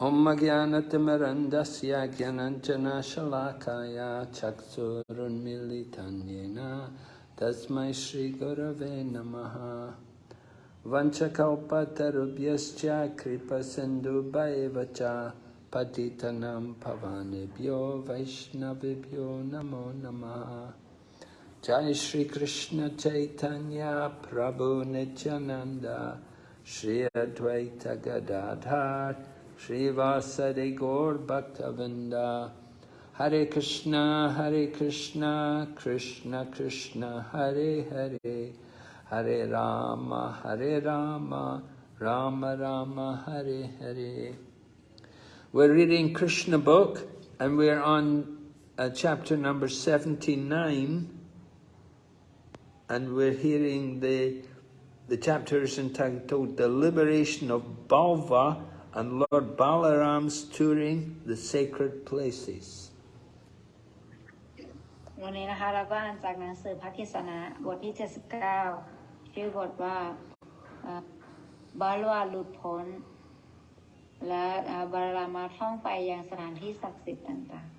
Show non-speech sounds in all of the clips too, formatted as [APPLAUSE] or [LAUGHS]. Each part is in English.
Om Jnanatimarandasya Jnananjana Shalakaya Chaksurun Militanyena Tasmai Shri Gurave Namaha. Vanchakalpatarubhyascha Kripa Sindhu Bhaivacha Patitanam Pavanebhyo Vaishnavibhyo Namo Namaha. Jai Shri Shri Srivasadi Gaur Bhaktavinda Hare Krishna, Hare Krishna, Krishna Krishna, Hare Hare, Hare Rama, Hare Rama, Rama Rama, Hare Hare. We're reading Krishna book and we're on uh, chapter number 79 and we're hearing the, the chapter is entitled The Liberation of Balva and Lord Balaram's touring the sacred places. วันนี้นะคะเราก็อ่านจากหนังสือพระกิษณะบทที่ 79 ชื่อบทว่าบาลวาหลุดพ้น และบารามาท่องไปยังสถานที่ศักดิ์สิทธิ์ต่างๆ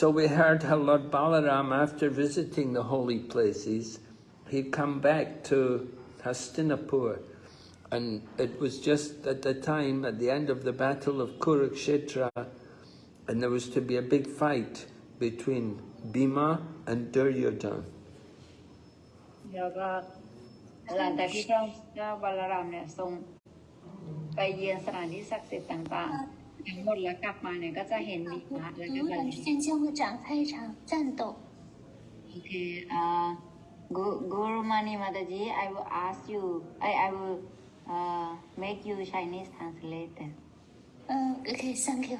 So we heard how Lord Balaram, after visiting the holy places, he'd come back to Hastinapur and it was just at the time, at the end of the Battle of Kurukshetra, and there was to be a big fight between Bhima and Duryodhana. Okay, uh, ah, Guru Mani Mataji, I will ask you, I, I will uh, make you Chinese translator. Uh, okay, thank you.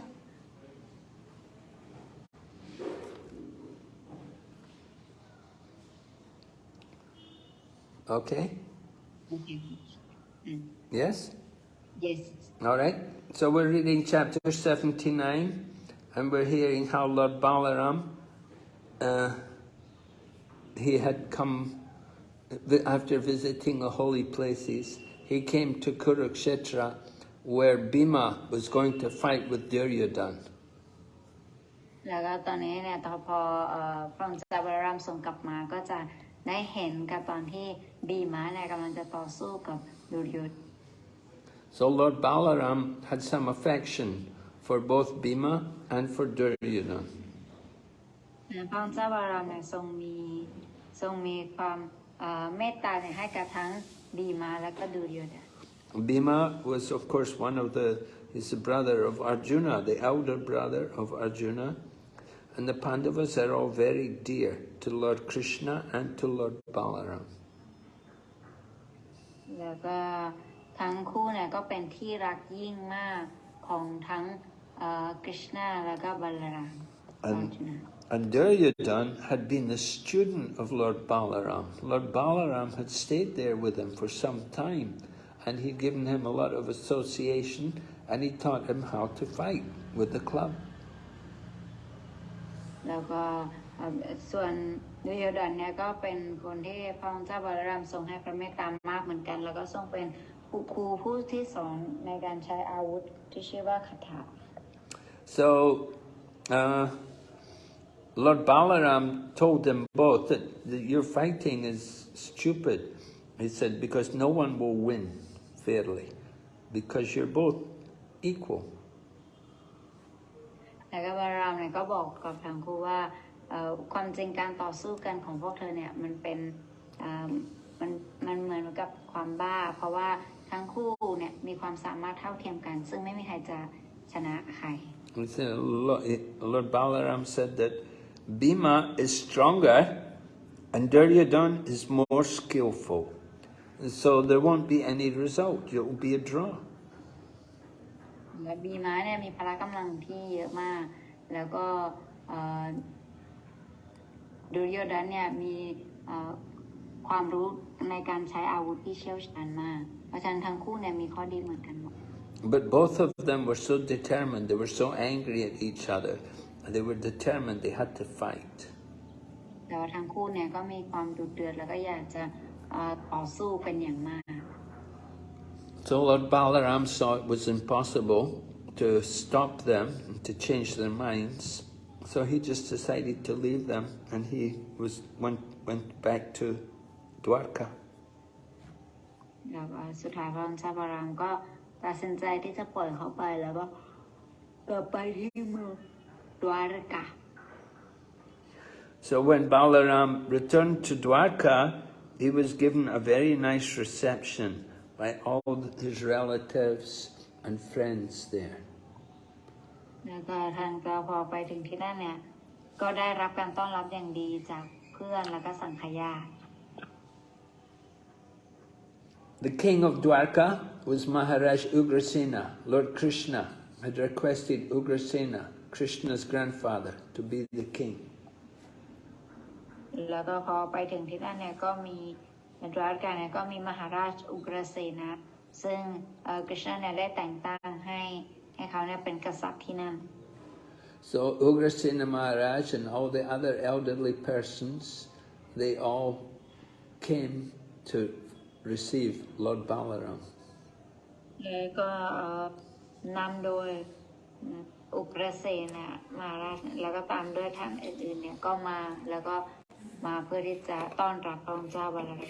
Okay? Okay. Mm. Yes? Yes. All right. So we're reading chapter 79 and we're hearing how Lord Balaram, uh, he had come after visiting the holy places he came to Kurukshetra where Bhima was going to fight with Duryodhana. แล้วก็ตอนนี้เนี่ยตอนพอพระองค์เจ้าบรามทรงกลับมาก็จะได้เห็นกับตอนที่บีมาเนี่ยกำลังจะต่อสู้กับดุรยด So Lord Balaram had some affection for both Bhima and for Duryodhana. พระองค์เจ้าบรามเนี่ยทรงมีทรงมีความเมตตาเนี่ยให้กับทั้ง Bhima was of course one of the, he's the brother of Arjuna, the elder brother of Arjuna. And the Pandavas are all very dear to Lord Krishna and to Lord Balaram. แล้วก็ทั้งคู่เนี่ยก็เป็นที่รักยิ่งมากของทั้งคริชนาแล้วก็บาลาราม and Duryodhan had been the student of Lord Balaram. Lord Balaram had stayed there with him for some time and he'd given him a lot of association and he taught him how to fight with the club. แล้วก็ส่วนดุยดันเนี่ยก็เป็นคนที่พระองค์เจ้าบาลรามทรงให้พระเมตตามากเหมือนกันแล้วก็ทรงเป็นครูผู้ที่สอนในการใช้อาวุธที่ชื่อว่าคาถา so uh, Lord Balaram told them both that, that your fighting is stupid. He said, because no one will win fairly, because you're both equal. แล้วก็บารามเนี่ยก็บอกกับทางครูว่าความจริงการต่อสู้กันของพวกเธอเนี่ยมันเป็นมันมันเหมือนกับความบ้า เพราะว่าทั้งคู่เนี่ยมีความสามารถเท่าเทียมกัน ซึ่งไม่มีใครจะชนะใคร Lord Balaram said that Bhima is stronger and Duryodhan is more skillful. So there won't be any result, it will be a draw. บีมาเนี่ยมีพละกำลังที่เยอะมาก แล้วก็ดุรยดันเนี่ยมีความรู้ในการใช้อาวุธที่เชี่ยวชาญมาก เพราะฉะนั้นทั้งคู่เนี่ยมีข้อดีเหมือนกันหมด But both of them were so determined, they were so angry at each other they were determined they had to fight แต่ว่าทั้งคู่เนี่ยก็มีความดุเดือดแล้วก็อยากจะต่อสู้เป็นอย่างมาก So Lord Balaram saw it was impossible to stop them, to change their minds. So he just decided to leave them and he was went, went back to Dwarka. แล้วก็สุดท้ายพระองค์เจ้าบารามก็ตัดสินใจที่จะปล่อยเขาไปแล้วก็กลับไปที่เมือง ดวารกา So when Balaram returned to Dwarka, he was given a very nice reception by all his relatives and friends there. แล้วก็ท่านก็พอไปถึงที่นั่นเนี่ย ก็ได้รับการต้อนรับอย่างดีจากเพื่อนแล้วก็สังขยาติ The king of Dwarka was Maharaj Ugrasena. Lord Krishna had requested Ugrasena, Krishna's grandfather, to be the king. แล้วก็พอไปถึงที่นั่นเนี่ยก็มีดวารกาเนี่ยก็มีมหาราชอุกรเสนะ ซึ่งเอ่อกฤษณะเนี่ยได้แต่งตั้งให้ให้เขาเนี่ยเป็นกษัตริย์ที่นั่น So Ugrasena Maharaj and all the other elderly persons, they all came to receive Lord Balaram. แล้วก็เอ่อนำโดย อุกรเสนะมาราชแล้วก็ตามด้วยท่านอื่นๆเนี่ยก็มาแล้วก็มาเพื่อที่จะต้อนรับพระองค์เจ้าบาลาม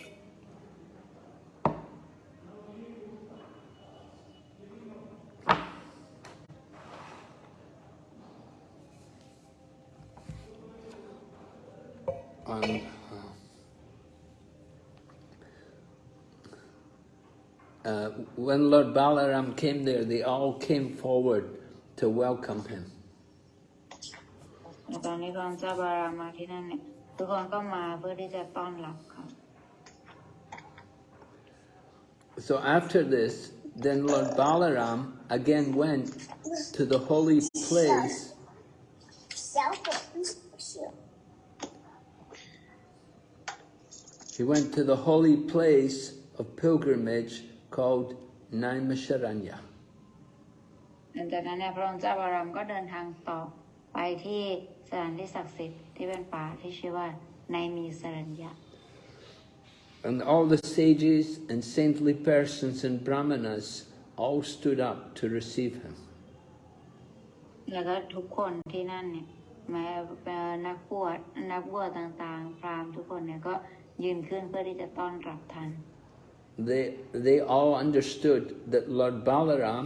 And, uh, uh, when Lord Balaram came there, they all came forward to welcome him. So after this, then Lord Balaram again went to the holy place He went to the holy place of pilgrimage called Naimisharanya. หลังจากนั้นเนี่ยพระองค์เจ้าบารามก็เดินทางต่อไปที่สถานที่ศักดิ์สิทธิ์ที่เป็นป่าที่ชื่อว่าในมีสรัญญา And all the sages and saintly persons and brahmanas all stood up to receive him. แล้วก็ทุกคนที่นั่นเนี่ยแม้เป็นนักบวชนักบวชต่างๆพราหมณ์ทุกคนเนี่ยก็ยืนขึ้นเพื่อที่จะต้อนรับท่าน They, they all understood that Lord Balaram,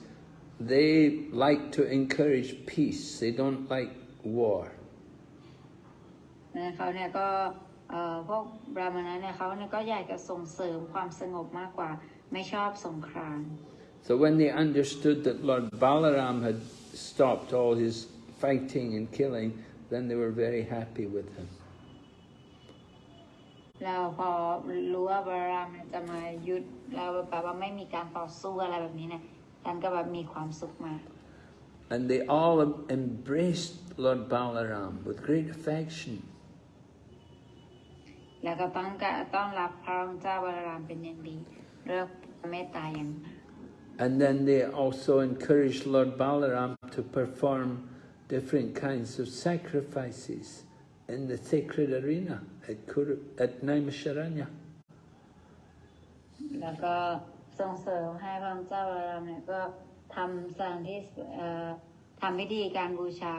they like to encourage peace. They don't like war. นะเขาเนี่ยก็เอ่อพวกบราหมณะเนี่ยเขาเนี่ยก็อยากจะส่งเสริมความสงบมากกว่า ไม่ชอบสงคราม So when they understood that Lord Balaram had stopped all his fighting and killing, then they were very happy with him. แล้วพอรู้ว่าบารามเนี่ยจะมายุดแล้วแบบว่าไม่มีการต่อสู้อะไรแบบนี้เนี่ย ท่านก็แบบมีความสุขมาก And they all embraced Lord Balaram with great affection. แล้วก็ต้องการต้อนรับพระองค์เจ้าบารามเป็นอย่างดีด้วยเมตตาอย่างมาก And then they also encouraged Lord Balaram to perform different kinds of sacrifices in the sacred arena at, Kuru, at Naimisharanya. แล้วก็ ส่งเสริมให้พระองค์เจ้าบารามเนี่ยก็ทำสถานที่เอ่อทำพิธีการบูชา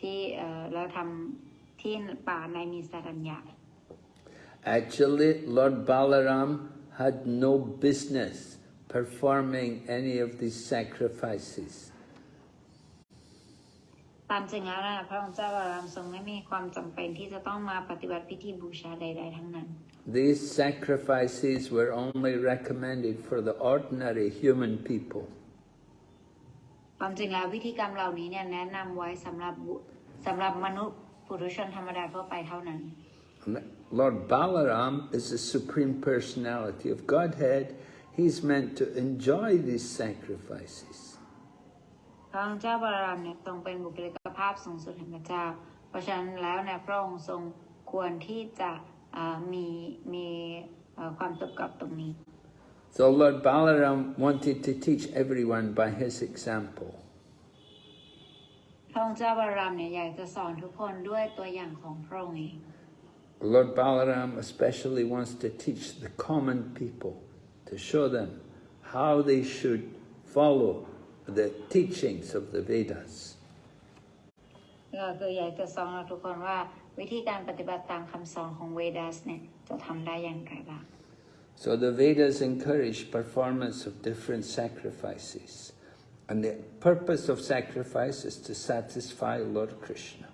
ที่เอ่อแล้วทำที่ป่าในมีสรัญญา Actually, Lord Balaram had no business performing any of these sacrifices. ตามจริงแล้วนะพระองค์เจ้าบารามทรงไม่มีความจำเป็นที่จะต้องมาปฏิบัติพิธีบูชาใด ๆ ทั้งนั้น These sacrifices were only recommended for the ordinary human people. ความจริงแล้วพิธีกรรมเหล่านี้เนี่ยแนะนำไว้สำหรับบุสำหรับมนุษย์ปุถุชนธรรมดาทั่วไปเท่านั้น Lord Balaram is the supreme personality of Godhead. He's meant to enjoy these sacrifices. พระองค์เจ้าบารามเนี่ยทรงเป็นบุคลิกภาพสูงสุดแห่งพระเจ้า เพราะฉะนั้นแล้วเนี่ยพระองค์ทรงควรที่จะอ่า มีมีเอ่อความตกกับตรงนี้ So Lord Balaram wanted to teach everyone by his example. พระองค์เจ้าบารามเนี่ยอยากจะสอนทุกคนด้วยตัวอย่างของพระองค์เอง Lord Balaram especially wants to teach the common people, to show them how they should follow the teachings of the Vedas. ก็คืออยากจะสอนเราทุกคนว่า วิธีการปฏิบัติตามคำสอนของเวดัสเนี่ยจะทำได้อย่างไรบ้าง So the Vedas encourage performance of different sacrifices. And the purpose of sacrifice is to satisfy Lord Krishna.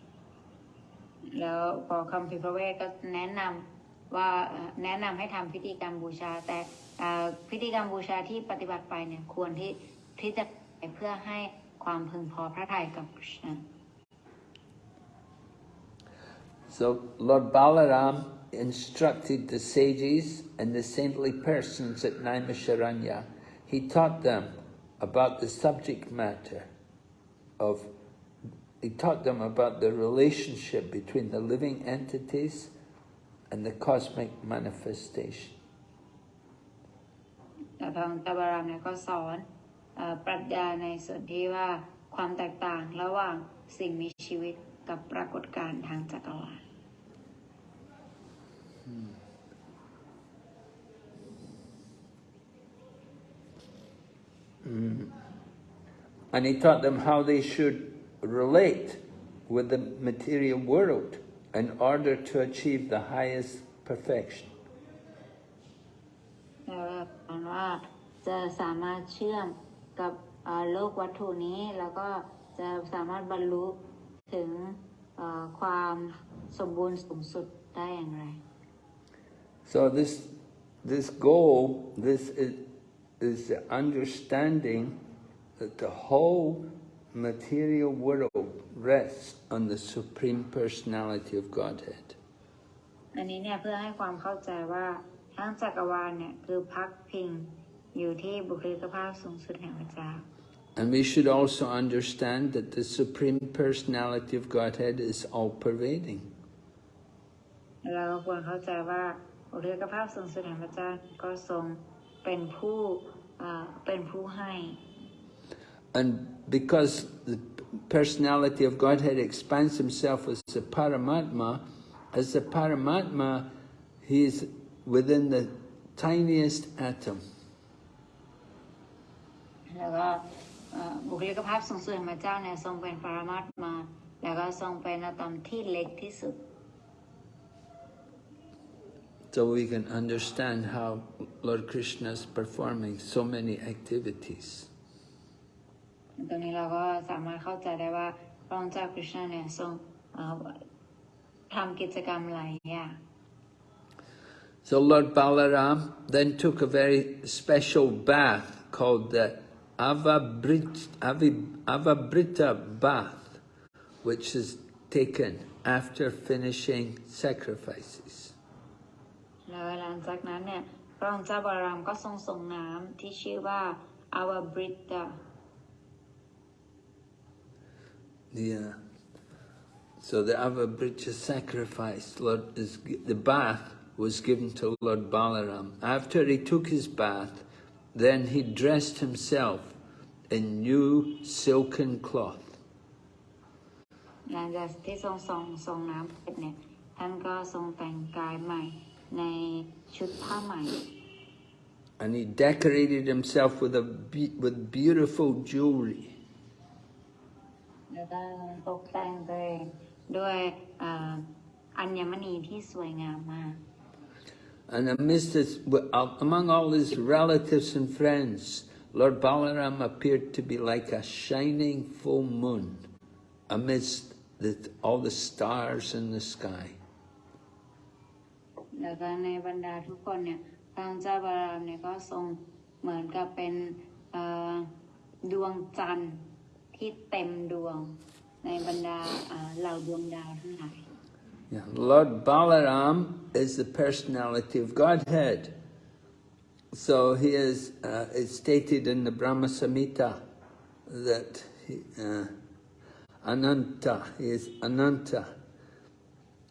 แล้วพอคำพิพระเวทก็แนะนำว่าเอ่อแนะนำให้ทำพิธีกรรมบูชา แต่เอ่อพิธีกรรมบูชาที่ปฏิบัติไปเนี่ยควรที่ที่จะไปเพื่อให้ความพึงพอพระทัยกับค So Lord Balaram instructed the sages and the saintly persons at Naimisharanya. He taught them about the subject matter of, he taught them about the relationship between the living entities and the cosmic manifestation. แต่พระองค์เจ้าบารามเนี่ยก็สอนเออปรัชญาในส่วนที่ว่าความแตกต่างระหว่างสิ่งมีชีวิตกับปรากฏการณ์ทางจักรวาล And he taught them how they should relate with the material world in order to achieve the highest perfection. แล้วก็สอนว่าจะสามารถเชื่อมกับเอ่อโลกวัตถุนี้ แล้วก็จะสามารถบรรลุถึงเอ่อความสมบูรณ์สูงสุดได้อย่างไร So this this goal, this is, is the understanding that the whole material world rests on the supreme personality of Godhead. อันนี้เนี่ยเพื่อให้ความเข้าใจว่าทั้งจักรวาลเนี่ยคือพักพิงอยู่ที่บุคลิกภาพสูงสุดแห่งพระเจ้า And we should also understand that the supreme personality of Godhead is all pervading. เราก็ควรเข้าใจว่า บุคลิกภาพสูงสุดแห่งพระเจ้าก็ทรงเป็นผู้เอ่อเป็นผู้ให้ And because the personality of Godhead expands himself as the Paramatma, as the Paramatma, he is within the tiniest atom. แล้วก็เอ่อบุคลิกภาพสูงสุดของพระเจ้าเนี่ยทรงเป็นปรมาตมาแล้วก็ทรงเป็นอะตอมที่เล็กที่สุด So we can understand how Lord Krishna is performing so many activities. ตรงนี้เราก็สามารถเข้าใจได้ว่าพระองค์เจ้าคริชนาเนี่ยทรงเอ่อทำกิจกรรมหลายอย่าง So Lord Balaram then took a very special bath called the Avabrit, Avi- Avabrita bath, which is taken after finishing sacrifices. แล้วหลังจากนั้นเนี่ยพระองค์เจ้าบารามก็ทรงส่งน้ำที่ชื่อว่าอาวาบริตา Yeah. So the Avabrita sacrifice, Lord, is the bath was given to Lord Balaram. After he took his bath, then he dressed himself in new silken cloth. หลังจากที่ทรงส่งส่งน้ำเสร็จเนี่ยท่านก็ทรงแต่งกายใหม่ ในชุดผ้าใหม่ And he decorated himself with a be- with beautiful jewelry. แล้วก็ตกแต่งตัวเองด้วยเอ่ออัญมณีที่สวยงามมาก And amidst this, among all his relatives and friends, Lord Balaram appeared to be like a shining full moon amidst the, all the stars in the sky. แล้วก็ในบรรดาทุกคนเนี่ยพระองเจ้าบารามเนี่ยก็ทรงเหมือนกับเป็นดวงจันทร์ที่เต็มดวงในบรรดาเหล่าดวงดาวทั้งหลาย Yeah. Lord Balaram is the personality of Godhead. So he is, uh, it's stated in the Brahma Samhita that he, uh, Ananta. He is Ananta.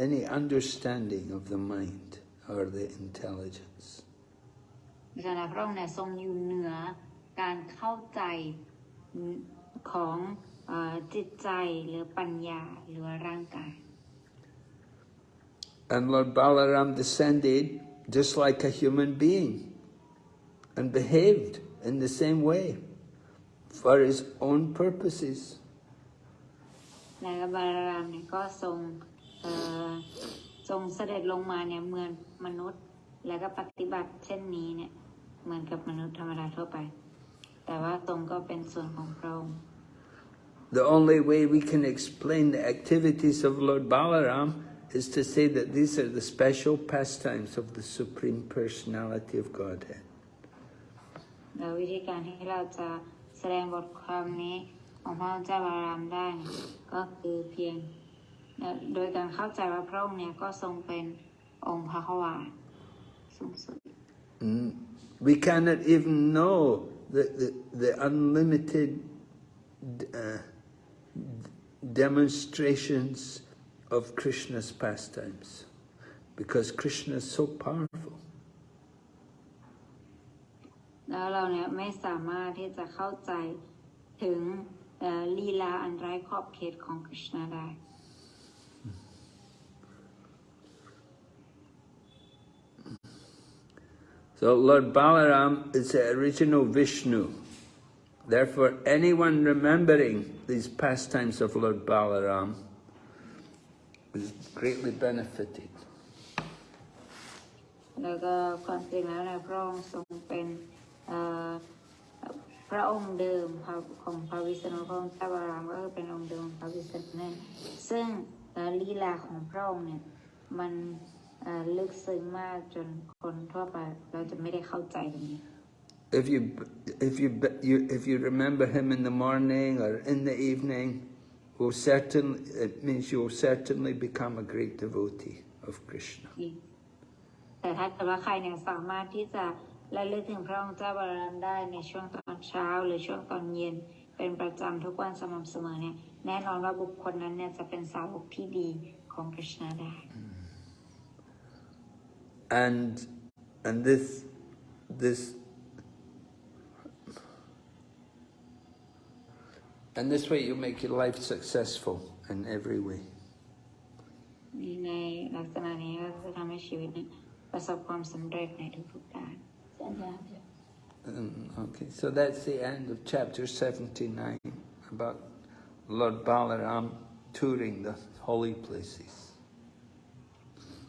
any understanding of the mind or the intelligence. ดังนั้นพระองค์เนี่ยทรงอยู่เหนือการเข้าใจของเออจิตใจหรือปัญญาหรือว่าร่างกาย And Lord Balaram descended just like a human being and behaved in the same way for his own purposes. แล้วบาลารามเนี่ยก็ทรงเอ่อ ทรงเสด็จลงมาเนี่ยเหมือนมนุษย์ แล้วก็ปฏิบัติเช่นนี้เนี่ยเหมือนกับมนุษย์ธรรมดาทั่วไป แต่ว่าตรงก็เป็นส่วนของพระองค์ The only way we can explain the activities of Lord Balaram is to say that these are the special pastimes of the Supreme Personality of Godhead. แล้ววิธีการที่เราจะแสดงบทความนี้ของพระเจ้าบารามได้เนี่ยก็คือเพียงเอ่อ โดยการเข้าใจว่าพระองค์เนี่ยก็ทรงเป็นองค์พระขวานสูงสุด Mm. We cannot even know the, the, the unlimited uh, demonstrations of Krishna's pastimes because Krishna is so powerful. แล้วเราเนี่ยไม่สามารถที่จะเข้าใจถึงเอ่อลีลาอันไร้ขอบเขตของคริชนาได้ So Lord Balaram is the original Vishnu. Therefore, anyone remembering these pastimes of Lord Balaram is greatly benefited. แล้วก็ความจริงแล้วเนี่ยพระองค์ทรงเป็นเอ่อพระองค์เดิมของพระวิษณุพระองค์เจ้าบารามก็คือเป็นองค์เดิมของพระวิษณุนั่นซึ่งเอ่อลีลาของพระองค์เนี่ยมันเอ่อ ลึกซึ้งมากจนคนทั่วไปเราจะไม่ได้เข้าใจตรงนี้ If you, if you, you, if you remember him in the morning or in the evening, will certainly, it means you will certainly become a great devotee of Krishna. แต่ถ้าเกิดว่าใครเนี่ยสามารถที่จะระลึกถึงพระองค์เจ้าบารามได้ในช่วงตอนเช้าหรือช่วงตอนเย็นเป็นประจำทุกวันสม่ำเสมอเนี่ยแน่นอนว่าบุคคลนั้นเนี่ยจะเป็นสาวกที่ดีของคริชนาได้ And, and this, this, and this way you make your life successful in every way. ในลักษณะนี้ก็จะทำให้ชีวิตเนี่ยประสบความสำเร็จในทุกๆด้าน Um, okay, so that's the end of chapter 79 about Lord Balaram touring the holy places.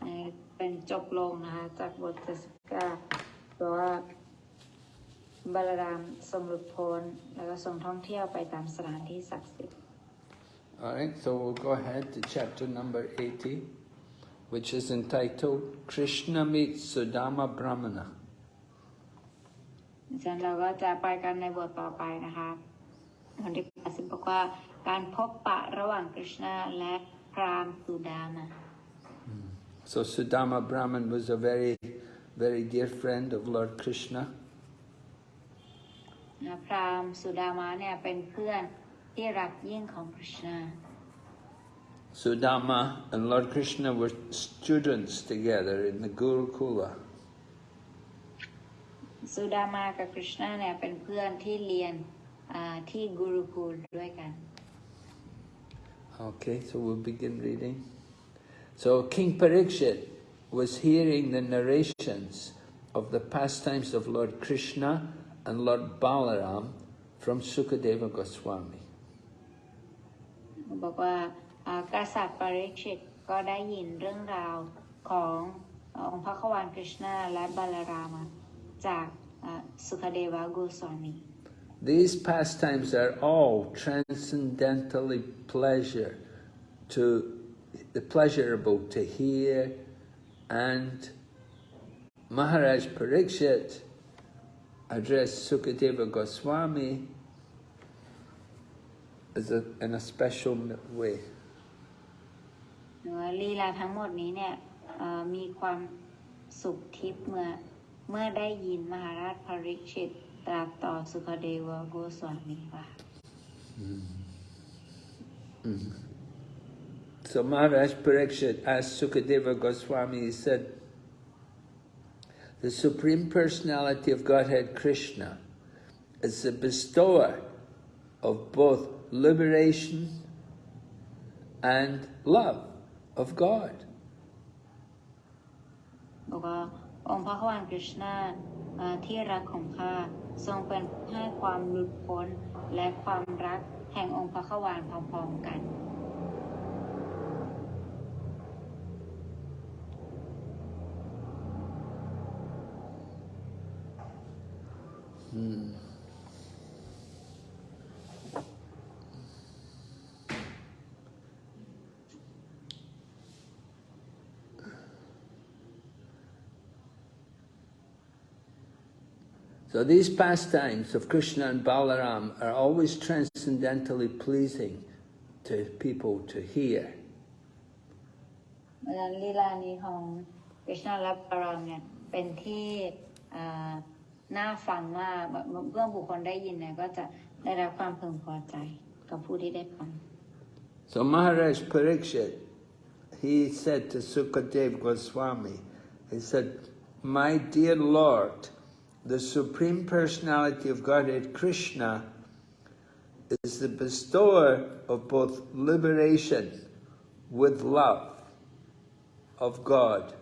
เอ่อ เป็นจบลงนะคะจากบทเจสกาเพราะว่าบาลารามทรงหลุดพ้นแล้วก็ทรงท่องเที่ยวไปตามสถานที่ศักดิ์สิทธิ์ All right, so we'll go ahead to chapter number 80, which is entitled Krishna meets Sudama Brahmana. ฉะนั้นเราก็จะไปกันในบทต่อไปนะคะบทที่80บอกว่าการพบปะระหว่างคริชนาและพราหมณ์สุดามา So Sudama Brahman was a very, very dear friend of Lord Krishna. นะพราหมณ์สุดามาเนี่ยเป็นเพื่อนที่รักยิ่งของคริชนา Sudama and Lord Krishna were students together in the Gurukula. สุดามากับคริชนาเนี่ยเป็นเพื่อนที่เรียนอ่าที่กุรุคูลด้วยกัน Okay, so we'll begin reading. So King Parikshit was hearing the narrations of the pastimes of Lord Krishna and Lord Balaram from Sukadeva Goswami. บอกว่าอ่ากษัตริย์ปาริชิตก็ได้ยินเรื่องราวขององค์พระขวานคริชนาและบาลารามาจากอ่าสุขเดวะโกสวามี These pastimes are all transcendentally pleasure to the pleasurable to hear and Maharaj Parikshit addressed Sukadeva Goswami as a, in a special way. หรือว่าลีลาทั้งหมดนี้เนี่ยเอ่อมีความสุขทิพย์เมื่อเมื่อได้ยินมหาราชภริชิตตรัสต่อสุขเดวโกสวามีค่ะ So Maharaj Parikshit asked Sukadeva Goswami, he said, the Supreme Personality of Godhead Krishna is the bestower of both liberation and love of God. บอกว่าองค์พระควานคริชนาเอ่อที่รักของข้าทรงเป็นผู้ให้ความหลุดพ้นและความรักแห่งองค์พระควานพร้อมๆกัน So these pastimes of Krishna and Balaram are always transcendentally pleasing to people to hear. เพราะฉะนั้นลีลานี้ของคริชนาและปารามเนี่ยเป็นที่เอ่อ น่าฟังมากแบบเมื่อบุคคลได้ยินเนี่ยก็จะได้รับความพึงพอใจกับผู้ที่ได้ฟัง So Maharaj Parikshit, he said to Sukadev Goswami, he said, My dear Lord, the Supreme Personality of Godhead Krishna is the bestower of both liberation with love of God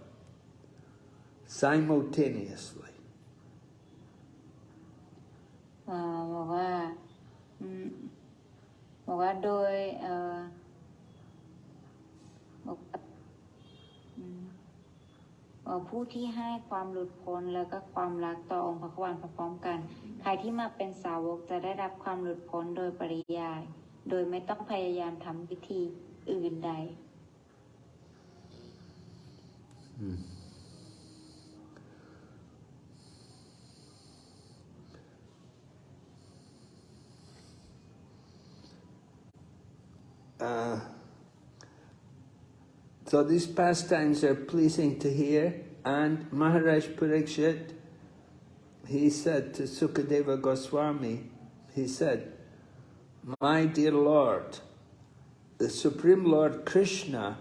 simultaneously. บอกว่าบอกว่าโดยบอกผู้ที่ให้ความหลุดพ้นแล้วก็ความรักต่อองค์พระควานพร้อมๆกัน ใครที่มาเป็นสาวกจะได้รับความหลุดพ้นโดยปริยาย โดยไม่ต้องพยายามทำวิธีอื่นใด Uh, so these pastimes are pleasing to hear, and Maharaj Parikshit, he said to Sukadeva Goswami, he said, My dear Lord, the Supreme Lord Krishna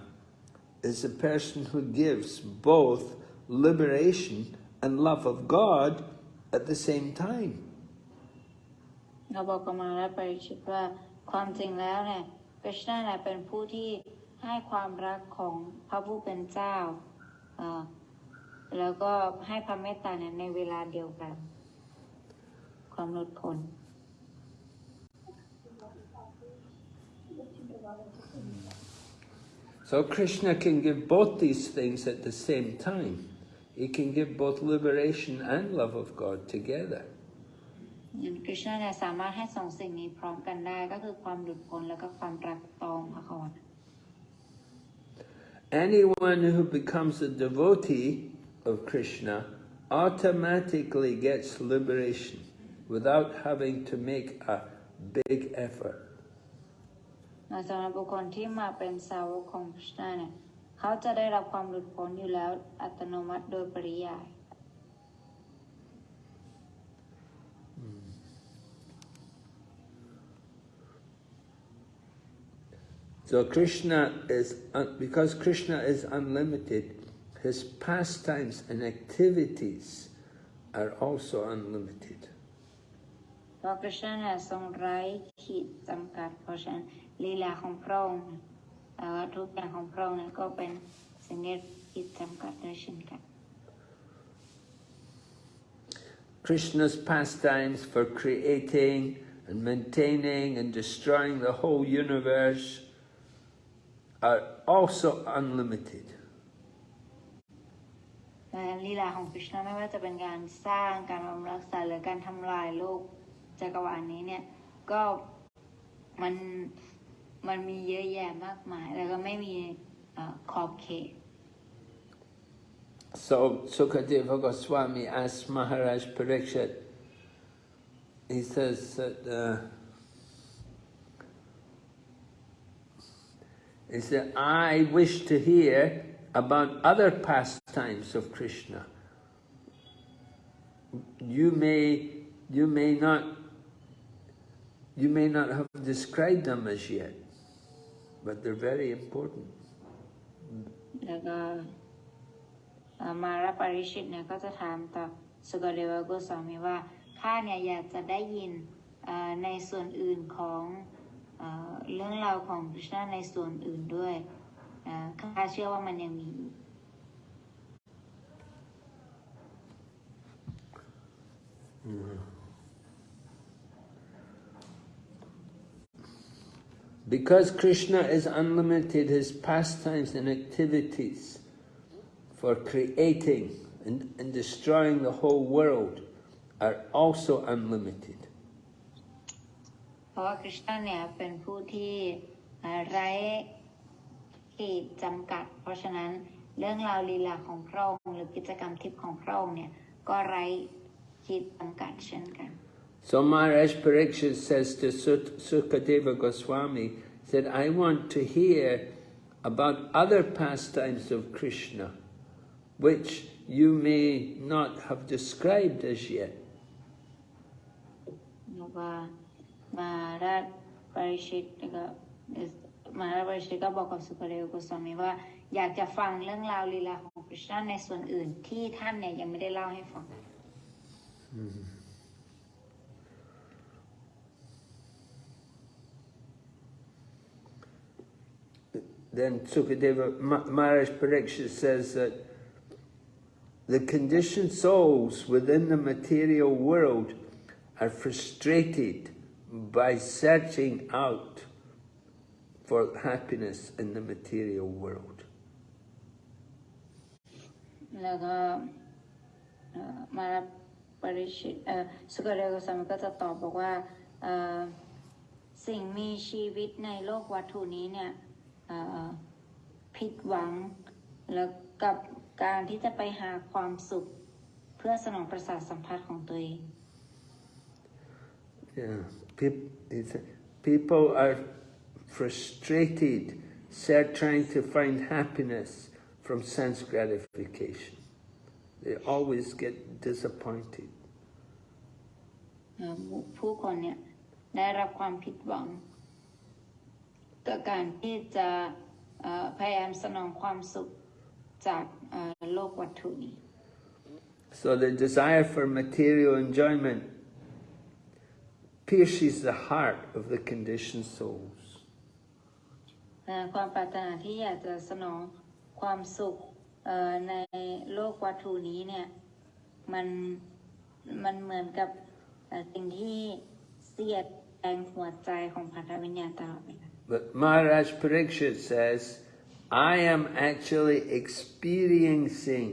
is a person who gives both liberation and love of God at the same time. เราบอกกับมาแล้วปริชิตว่าความจริงแล้วเนี่ย กฤษณะเนี่ยเป็นผู้ที่ให้ความรักของพระผู้เป็นเจ้า แล้วก็ให้พระเมตตาในเวลาเดียวกัน ความหลุดพ้น So Krishna can give both these things at the same time. He can give both liberation and love of God together. อย่างกฤษณะเนี่ยสามารถให้สองสิ่งนี้พร้อมกันได้ก็คือความหลุดพ้นแล้วก็ความรักตองพระคอน Anyone who becomes a devotee of Krishna automatically gets liberation without having to make a big effort. สำหรับบุคคลที่มาเป็นสาวกของกฤษณะเนี่ยเขาจะได้รับความหลุดพ้นอยู่แล้วอัตโนมัติโดยปริยาย So Krishna is, un- because Krishna is unlimited, his pastimes and activities are also unlimited. เพราะกฤษณะเนี่ยทรงไร้ขีดจำกัด เพราะฉะนั้นลีลาของพระองค์เอ่อทุกอย่างของพระองค์เนี่ยก็เป็นสิ่งที่ขีดจำกัดด้วยเช่นกัน Krishna's pastimes for creating and maintaining and destroying the whole universe are also unlimited. และลีลาของกฤษณะไม่ว่าจะเป็นการสร้างการบำรุงรักษาหรือการทำลายโลกจักรวาลนี้เนี่ยก็มันมันมีเยอะแยะมากมาย แล้วก็ไม่มีเอ่อขอบเขต So Sukadeva Goswami asked Maharaj Parikshit, he says that uh, he said, I wish to hear about other pastimes of Krishna. You may you may not you may not have described them as yet, but they're very important. แล้วก็เอ่อมาราปริชิตเนี่ยก็จะถามต่อสุกเดวโกสวามีว่าข้าเนี่ยอยากจะได้ยินเอ่อในส่วนอื่นของ เอ่อเรื่องราวของคริชนาในส่วนอื่นด้วยเอ่อข้าเชื่อว่ามันยังมีอีก Because Krishna is unlimited, his pastimes and activities for creating and, and destroying the whole world are also unlimited. เพราะว่าคริชนาเนี่ยเป็นผู้ที่เอ่อไร้ขีดจำกัด เพราะฉะนั้นเรื่องราวลีลาของพระองค์หรือกิจกรรมทิพย์ของพระองค์เนี่ยก็ไร้ขีดจำกัดเช่นกัน So Maharaj Parikshit says to Sut- Sukadeva Goswami, said, I want to hear about other pastimes of Krishna, which you may not have described as yet. มาราชปริชิตก็มาราชปริชิตก็บอกกับสุกเดวโกสวามีว่า อยากจะฟังเรื่องราวลีลาของคริชนาในส่วนอื่นที่ท่านเนี่ยยังไม่ได้เล่าให้ฟัง Then Sukadeva Maharaj Parikshit says that the conditioned souls within the material world are frustrated by searching out for happiness in the material world. แล้วก็เอ่อมาราชปริชิตเอ่อสุกเดวโกสวามีก็จะตอบบอกว่าเอ่อสิ่งมีชีวิตในโลกวัตถุนี้เนี่ยเอ่อผิดหวังแล้วกับการที่จะไปหาความสุขเพื่อสนองประสาทสัมผัสของตัวเอง Yeah, Peop- he said, people are frustrated, they're trying to find happiness from sense gratification. They always get disappointed. เอ่อผู้คนเนี่ยได้รับความผิดหวังกับการที่จะเอ่อพยายามสนองความสุขจากเอ่อโลกวัตถุนี้ So the desire for material enjoyment pierces the heart of the conditioned souls. เอ่อความปรารถนาที่อยากจะสนองความสุขเอ่อในโลกวัตถุนี้เนี่ยมันมันเหมือนกับเอ่อสิ่งที่เสียดแทงหัวใจของพันธวิญญาณตลอดเวลา But Maharaj Parikshit says, I am actually experiencing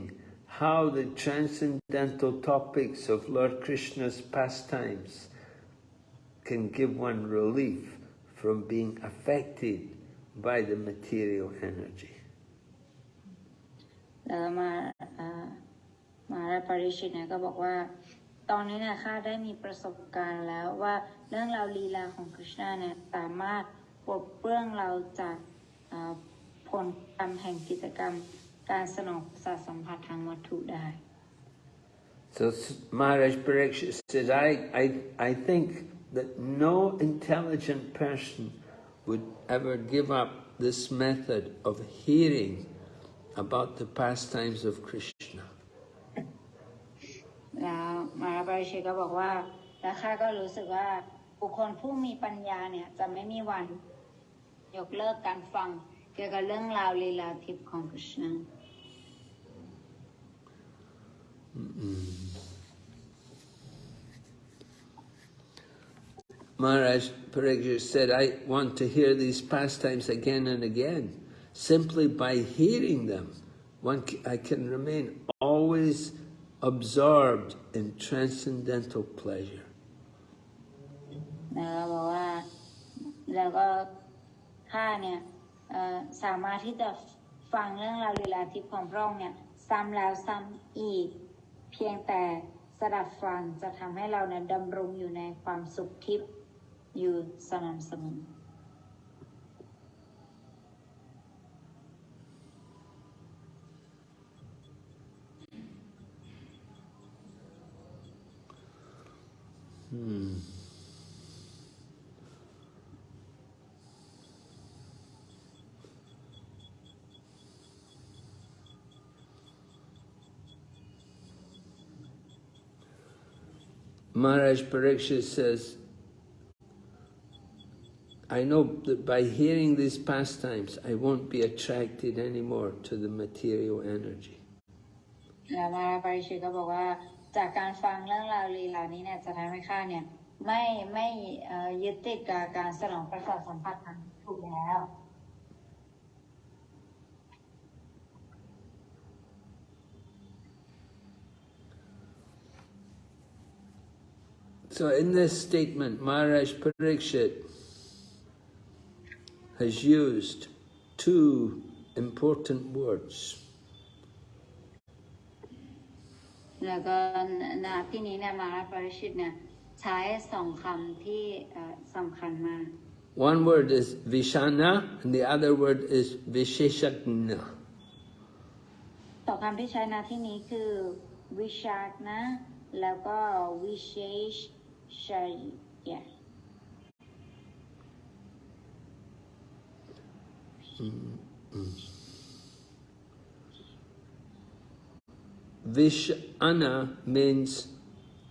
how the transcendental topics of Lord Krishna's pastimes can give one relief from being affected by the material energy. แล้วมาเอ่อมาราปริชิตเนี่ยก็บอกว่าตอนนี้เนี่ยข้าได้มีประสบการณ์แล้วว่าเรื่องราวลีลาของคริชนาเนี่ยสามารถปลดเปลื้องเราจากเอ่อผลกรรมแห่งกิจกรรมการสนองประสาทสัมผัสทางวัตถุได้ So S- Maharaj Parikshit says, I, I, I think that no intelligent person would ever give up this method of hearing about the pastimes of Krishna. แล้วมาราปริชิตก็บอกว่า แล้วข้าก็รู้สึกว่าบุคคลผู้มีปัญญาเนี่ยจะไม่มีวัน ยกเลิกการฟัง เกี่ยวกับเรื่องราวลีลาทิพย์ของคริชนา Maharaj Parikshit said, I want to hear these pastimes again and again. Simply by hearing them, one c- I can remain always absorbed in transcendental pleasure. นะคะบอกว่า แล้วก็ข้าเนี่ยเอ่อสามารถที่จะฟังเรื่องราวลีลาทิพย์ของพระองค์เนี่ยซ้ำแล้วซ้ำอีก เพียงแต่สดับฟังจะทำให้เราเนี่ยดำรงอยู่ในความสุขทิพย์ you sanam samam. Hmm. Maharaj Parikshit says, I know that by hearing these pastimes, I won't be attracted anymore to the material energy. แล้วมาราปาริชิตก็บอกว่าจากการฟังเรื่องราวลีลานี้เนี่ยจะทำให้ข้าเนี่ยไม่ไม่เอ่อยึดติดกับการสนองประสาทสัมผัสทางถูกแล้ว So in this statement, Maharaj Parikshit has used two important words. แล้วก็ณที่นี้เนี่ยมาราปาริชิตเนี่ยใช้สองคำที่เอ่อสำคัญมาก One word is Vishana and the other word is Visheshagna. สองคำที่ใช้ณที่นี้คือวิชากนะ แล้วก็วิเชชชัย Vishana means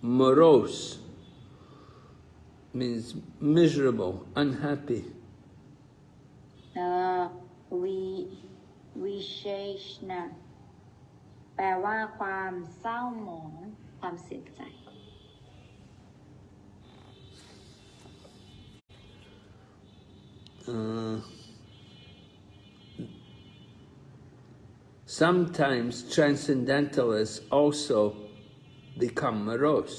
morose, means miserable, unhappy. แล้วก็วิวิเชชนะแปลว่าความเศร้าหมองความเสียใจ Uh, Sometimes transcendentalists also become morose.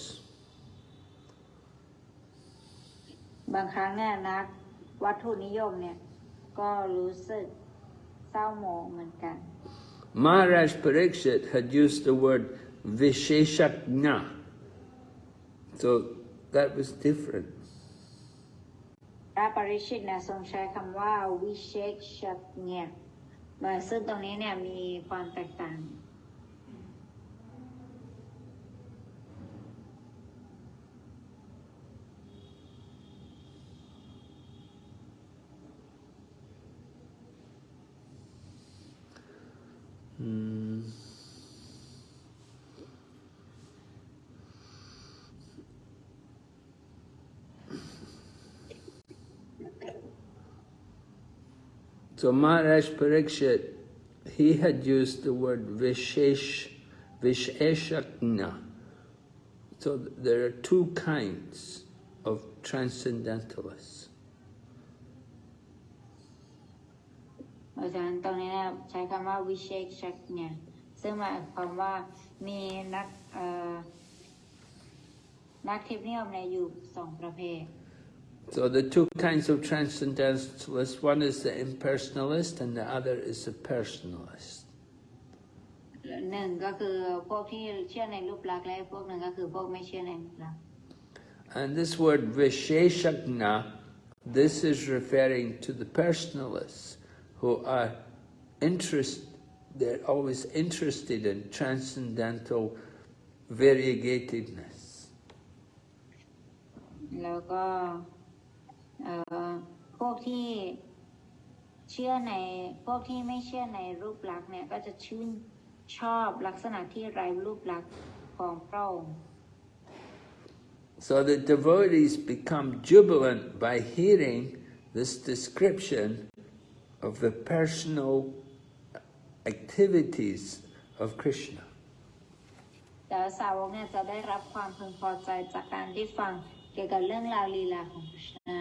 บางครั้งเนี่ยนักวัตถุนิยมเนี่ยก็รู้สึกเศร้าหมองเหมือนกัน Maharaj Pariksit had used the word visheshagna, so that was different พระปริชิตนะทรงใช้คำว่าวิเชษชัญญา มาซึ่งตรงนี้เนี่ยมีความแตกต่าง อือ So Maharaj Pariksit, he had used the word Vishesh, Visheshagna. So there are two kinds of transcendentalists. เพราะฉะนั้นตรงนี้นะใช้คำว่าวิเชกชักเนี่ยซึ่งหมายความว่ามีนักนักเทคนิคในอยู่สองประเภท So the two kinds of transcendentalists, one is the impersonalist and the other is the personalist. หนึ่งก็คือพวกที่เชื่อในรูปลักษณ์และพวกหนึ่งก็คือพวกไม่เชื่อในรูปลักษณ์ And this word Visheshagna, this is referring to the personalists who are interest, they're always interested in transcendental variegatedness. แล้วก็เอ่อ พวกที่เชื่อในพวกที่ไม่เชื่อในรูปลักษณ์เนี่ยก็จะชื่นชอบลักษณะที่ไร้รูปลักษณ์ของพระองค์ So the devotees become jubilant by hearing this description of the personal activities of Krishna. แต่สาวกเนี่ยจะได้รับความพึงพอใจจากการที่ฟังเกี่ยวกับเรื่องราวลีลาของพระชนา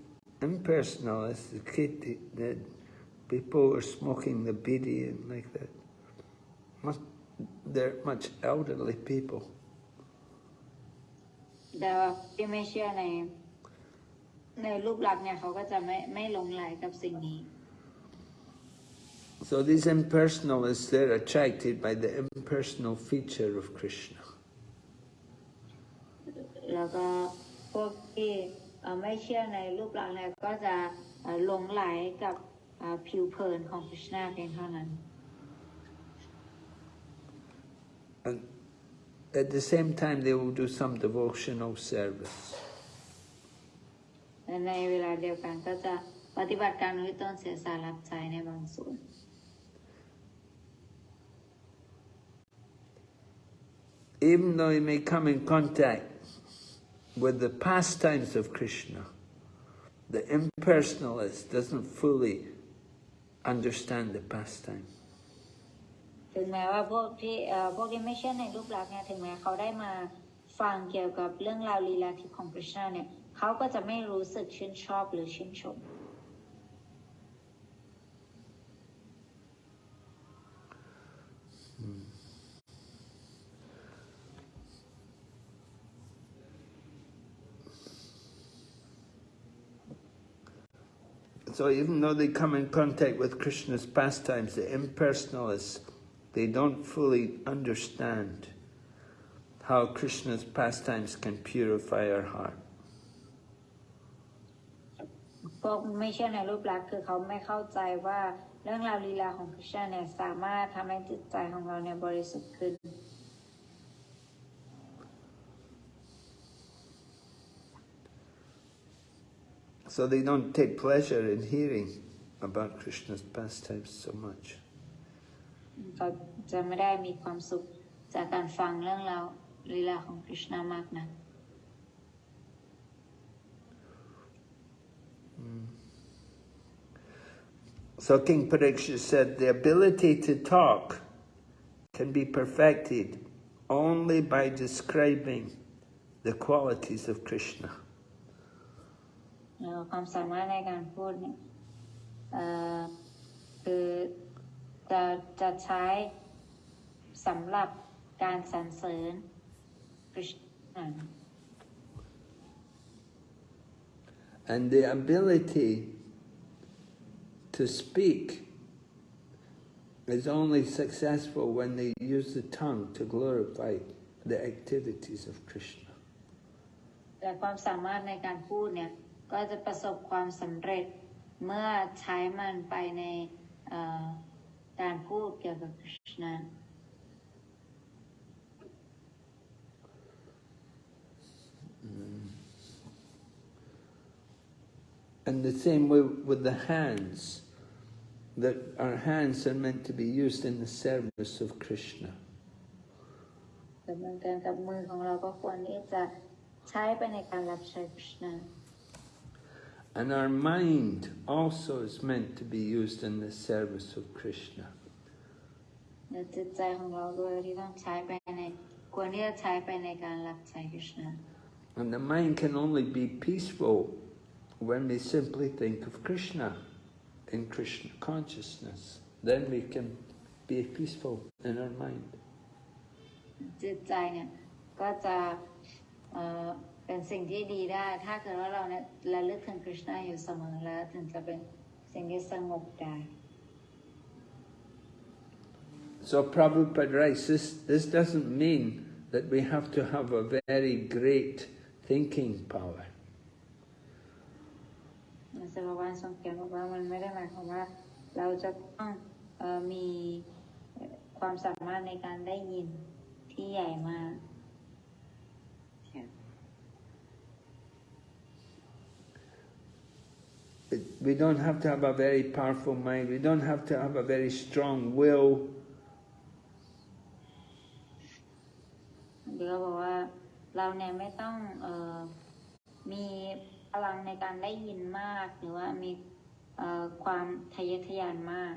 impersonal the kid that people are smoking the bidi and like that. They're much elderly people. The So these impersonalists, they're attracted by the impersonal feature of Krishna. แล้วก็พวกที่ ไม่เชื่อในรูปลักษณ์เนี่ยก็จะเอ่อหลงไหลกับเอ่อผิวเผินของคริชนาเพียงเท่านั้น And at the same time, they will do some devotional service. และในเวลาเดียวกันก็จะปฏิบัติการนุยต้นเสียสารับใจในบางส่วน Even though you may come in contact with the pastimes of Krishna, the impersonalist doesn't fully understand the pastime. ถึงแม้ว่าพวกที่เอ่อพวกที่ไม่เชื่อในรูปลักษณ์เนี่ยถึงแม้เขาได้มาฟังเกี่ยวกับเรื่องราวลีลาทิพย์ของคริชนาเนี่ยเขาก็จะไม่รู้สึกชื่นชอบหรือชื่นชม So even though they come in contact with Krishna's pastimes, the impersonalists, they don't fully understand how Krishna's pastimes can purify our heart. พวกไม่เชื่อในรูปลักษณ์คือเขาไม่เข้าใจว่าเรื่องราวลีลาของคริชนาเนี่ยสามารถทำให้จิตใจของเราเนี่ยบริสุทธิ์ขึ้น So they don't take pleasure in hearing about Krishna's pastimes so much. So King Parikshit said, the ability to talk can be perfected only by describing the qualities of Krishna. แล้วความสามารถในการพูดเนี่ยเอ่อคือจะจะใช้สำหรับการสรรเสริญคริชนา And the ability to speak is only successful when they use the tongue to glorify the activities of Krishna. แต่ความสามารถในการพูดเนี่ย ก็จะประสบความสำเร็จเมื่อใช้มันไปในเอ่อการพูดเกี่ยวกับคริชนา And the same way with the hands, that our hands are meant to be used in the service of Krishna. แต่เหมือนกันกับมือของเราก็ควรที่จะใช้ไปในการรับใช้คริชนา And our mind also is meant to be used in the service of Krishna. และจิตใจของเราด้วยที่ต้องใช้ไปในควรที่จะใช้ไปในการรับใช้คริชนา And the mind can only be peaceful when we simply think of Krishna in Krishna consciousness. Then we can be peaceful in our mind. จิตใจเนี่ยก็จะ เอ่อเป็นสิ่งที่ดีได้ ถ้าเกิดว่าเราเนี่ยระลึกถึงคริชนาอยู่เสมอแล้ว ถึงจะเป็นสิ่งที่สงบได้ So Prabhupada writes, this, this doesn't mean that we have to have a very great thinking power. We don't have to have a very powerful mind. We don't have to have a very strong will. เดี๋ยวบอกว่าเราเนี่ยไม่ต้องเออมีพลังในการได้ยินมาก หรือว่ามีเอ่อความทะเยอทะยานมาก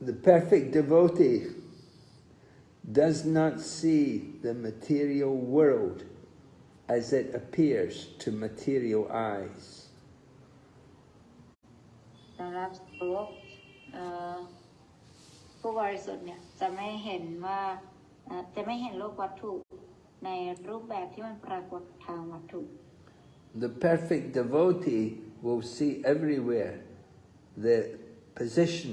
The perfect devotee does not see the material world as it appears to material eyes. สำหรับสาวกเอ่อผู้บริสุทธิ์เนี่ยจะไม่เห็นว่าเอ่อจะไม่เห็นโลกวัตถุในรูปแบบที่มันปรากฏทางวัตถุ The perfect devotee will see everywhere the position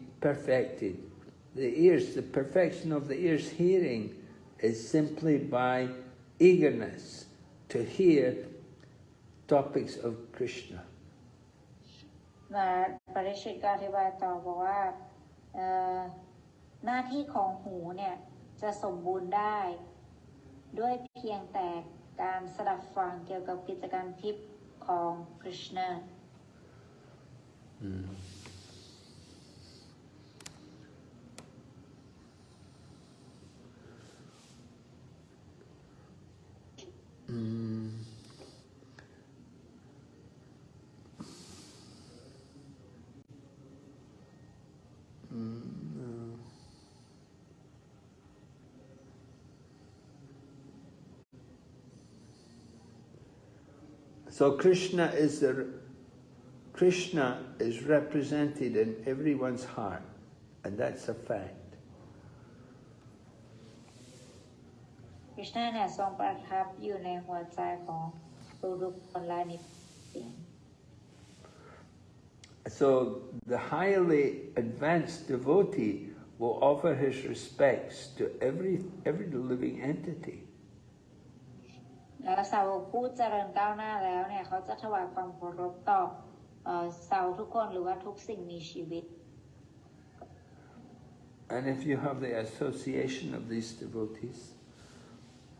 perfected. The ears, the perfection of the ear's hearing is simply by eagerness to hear topics of Krishna. มาปริชิตก็อธิบายต่อบอกว่าเอ่อหน้าที่ของหูเนี่ยจะสมบูรณ์ได้ ด้วยเพียงแต่การสดับฟังเกี่ยวกับกิจกรรมทิพย์ของคริชนา Mm. So Krishna is the Krishna is represented in everyone's heart, and that's a fact. ค ริชนาเนี่ยทรงประทับอยู่ในหัวใจของทุกๆคนและนิสิต So the highly advanced devotee will offer his respects to every every living entity. แล้วสาวกผู้เจริญก้าวหน้าแล้วเนี่ยเขาจะถวายความเคารพต่อเอ่อสาวทุกคนหรือว่าทุกสิ่งมีชีวิต And if you have the association of these devotees,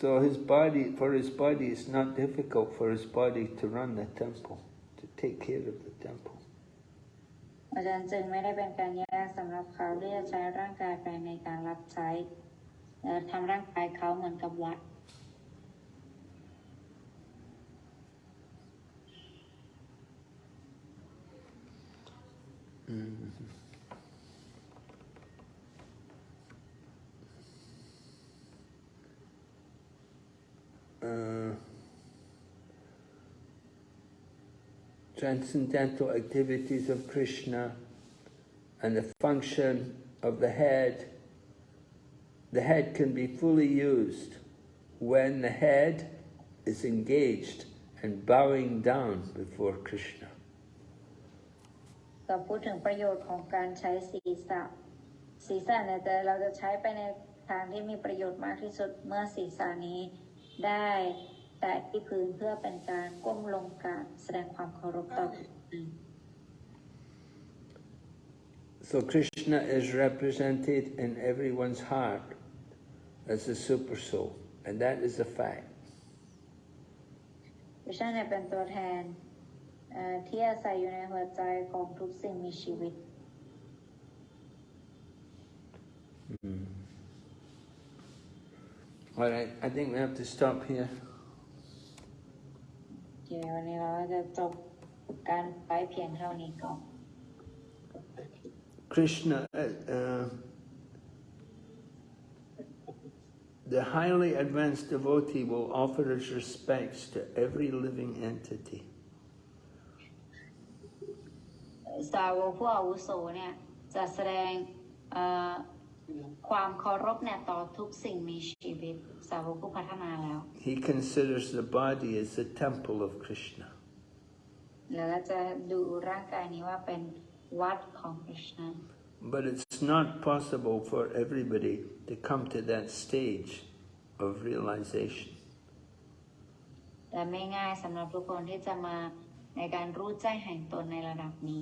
so his body, for his body, it's not difficult for his body to run the temple, to take care of the temple. อาจารย์จึงไม่ได้เป็นการยากสำหรับเขาที่จะใช้ร่างกายไปในการรับใช้เอ่อทำร่างกายเขาเหมือนกับวัด uh, transcendental activities of Krishna and the function of the head, the head can be fully used when the head is engaged and bowing down before Krishna. ก็พูดถึงประโยชน์ของการใช้ศีรษะ ศีรษะเนี่ยจะเราจะใช้ไปในทางที่มีประโยชน์มากที่สุดเมื่อศีรษะนี้ ได้แตะที่พื้นเพื่อเป็นการก้มลงกราบแสดงความเคารพต่อผู้อื่น So Krishna is represented in everyone's heart as a super soul, and that is a fact. พระเจ้าเนี่ยเป็นตัวแทนเอ่อที่อาศัยอยู่ในหัวใจของทุกสิ่งมีชีวิต All right, I think we have to stop here. โอเควันนี้เราก็จะจบการไปเพียงเท่านี้ก่อน Krishna, uh, uh, the highly advanced devotee will offer his respects to every living entity. สาวกผู้อาวุโสเนี่ยจะแสดงเอ่อ ความเคารพเนี่ยต่อทุกสิ่งมีชีวิตสาวกผู้พัฒนาแล้ว He considers the body as the temple of Krishna. แล้วก็จะดูร่างกายนี้ว่าเป็นวัดของคริชนา But it's not possible for everybody to come to that stage of realization. แต่ไม่ง่ายสำหรับทุกคนที่จะมาในการรู้แจ้งแห่งตนในระดับนี้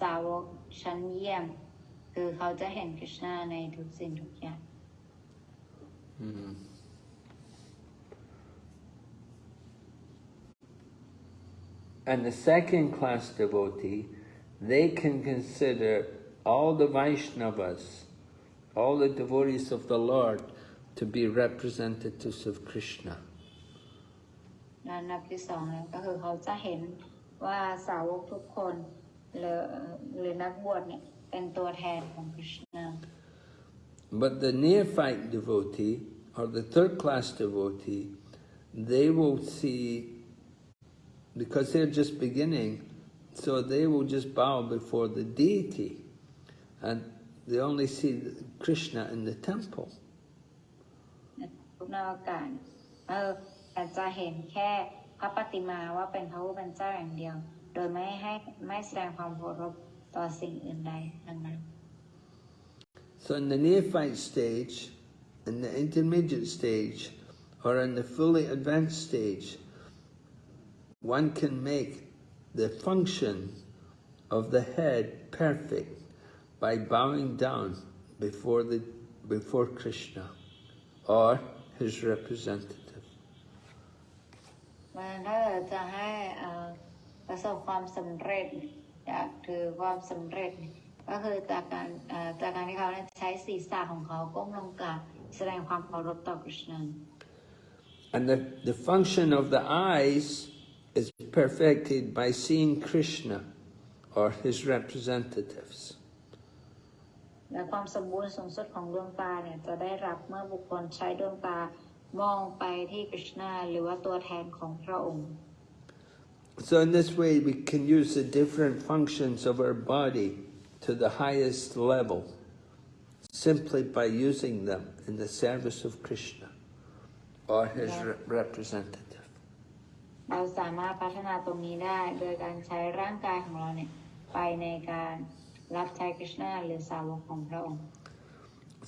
สาวกชั้นเยี่ยม คือเขาจะเห็นคริชนาในทุกสิ่งทุกอย่าง And the second class devotee, they can consider all the Vaishnavas, all the devotees of the Lord, to be representatives of Krishna. และอันดับที่สองเนี่ยก็คือเขาจะเห็นว่าสาวกทุกคน หรือหรือนักบวชเนี่ยเป็นตัวแทนของคริชนา But the neophyte devotee, or the third class devotee, they will see, because they're just beginning, so they will just bow before the deity. And they only see Krishna in the temple. ทุกนอกการเออแต่จะเห็นแค่พระปฏิมาว่าเป็นพระผู้เป็นเจ้าอย่างเดียว โดยไม่ให้ไม่แสดงความเคารพต่อสิ่งอื่นใดทั้งนั้น So in the neophyte stage, in the intermediate stage, or in the fully advanced stage, one can make the function of the head perfect by bowing down before the before Krishna or his representative. มันถ้าเกิดจะให้เอ่อ ประสบความสำเร็จ อยากถือความสำเร็จ ก็คือจากการเอ่อจากการที่เขาเนี่ยใช้ศีรษะของเขาก้มลงกราบแสดงความเคารพต่อคริชนา And the, the function of the eyes is perfected by seeing Krishna or his representatives. และความสมบูรณ์สูงสุดของดวงตาเนี่ยจะได้รับเมื่อบุคคลใช้ดวงตามองไปที่คริชนาหรือว่าตัวแทนของพระองค์ So in this way, we can use the different functions of our body to the highest level, simply by using them in the service of Krishna or his re- representative. เราสามารถพัฒนาตรงนี้ได้ โดยการใช้ร่างกายของเราเนี่ยไปในการรับใช้คริชนาหรือสาวกของพระองค์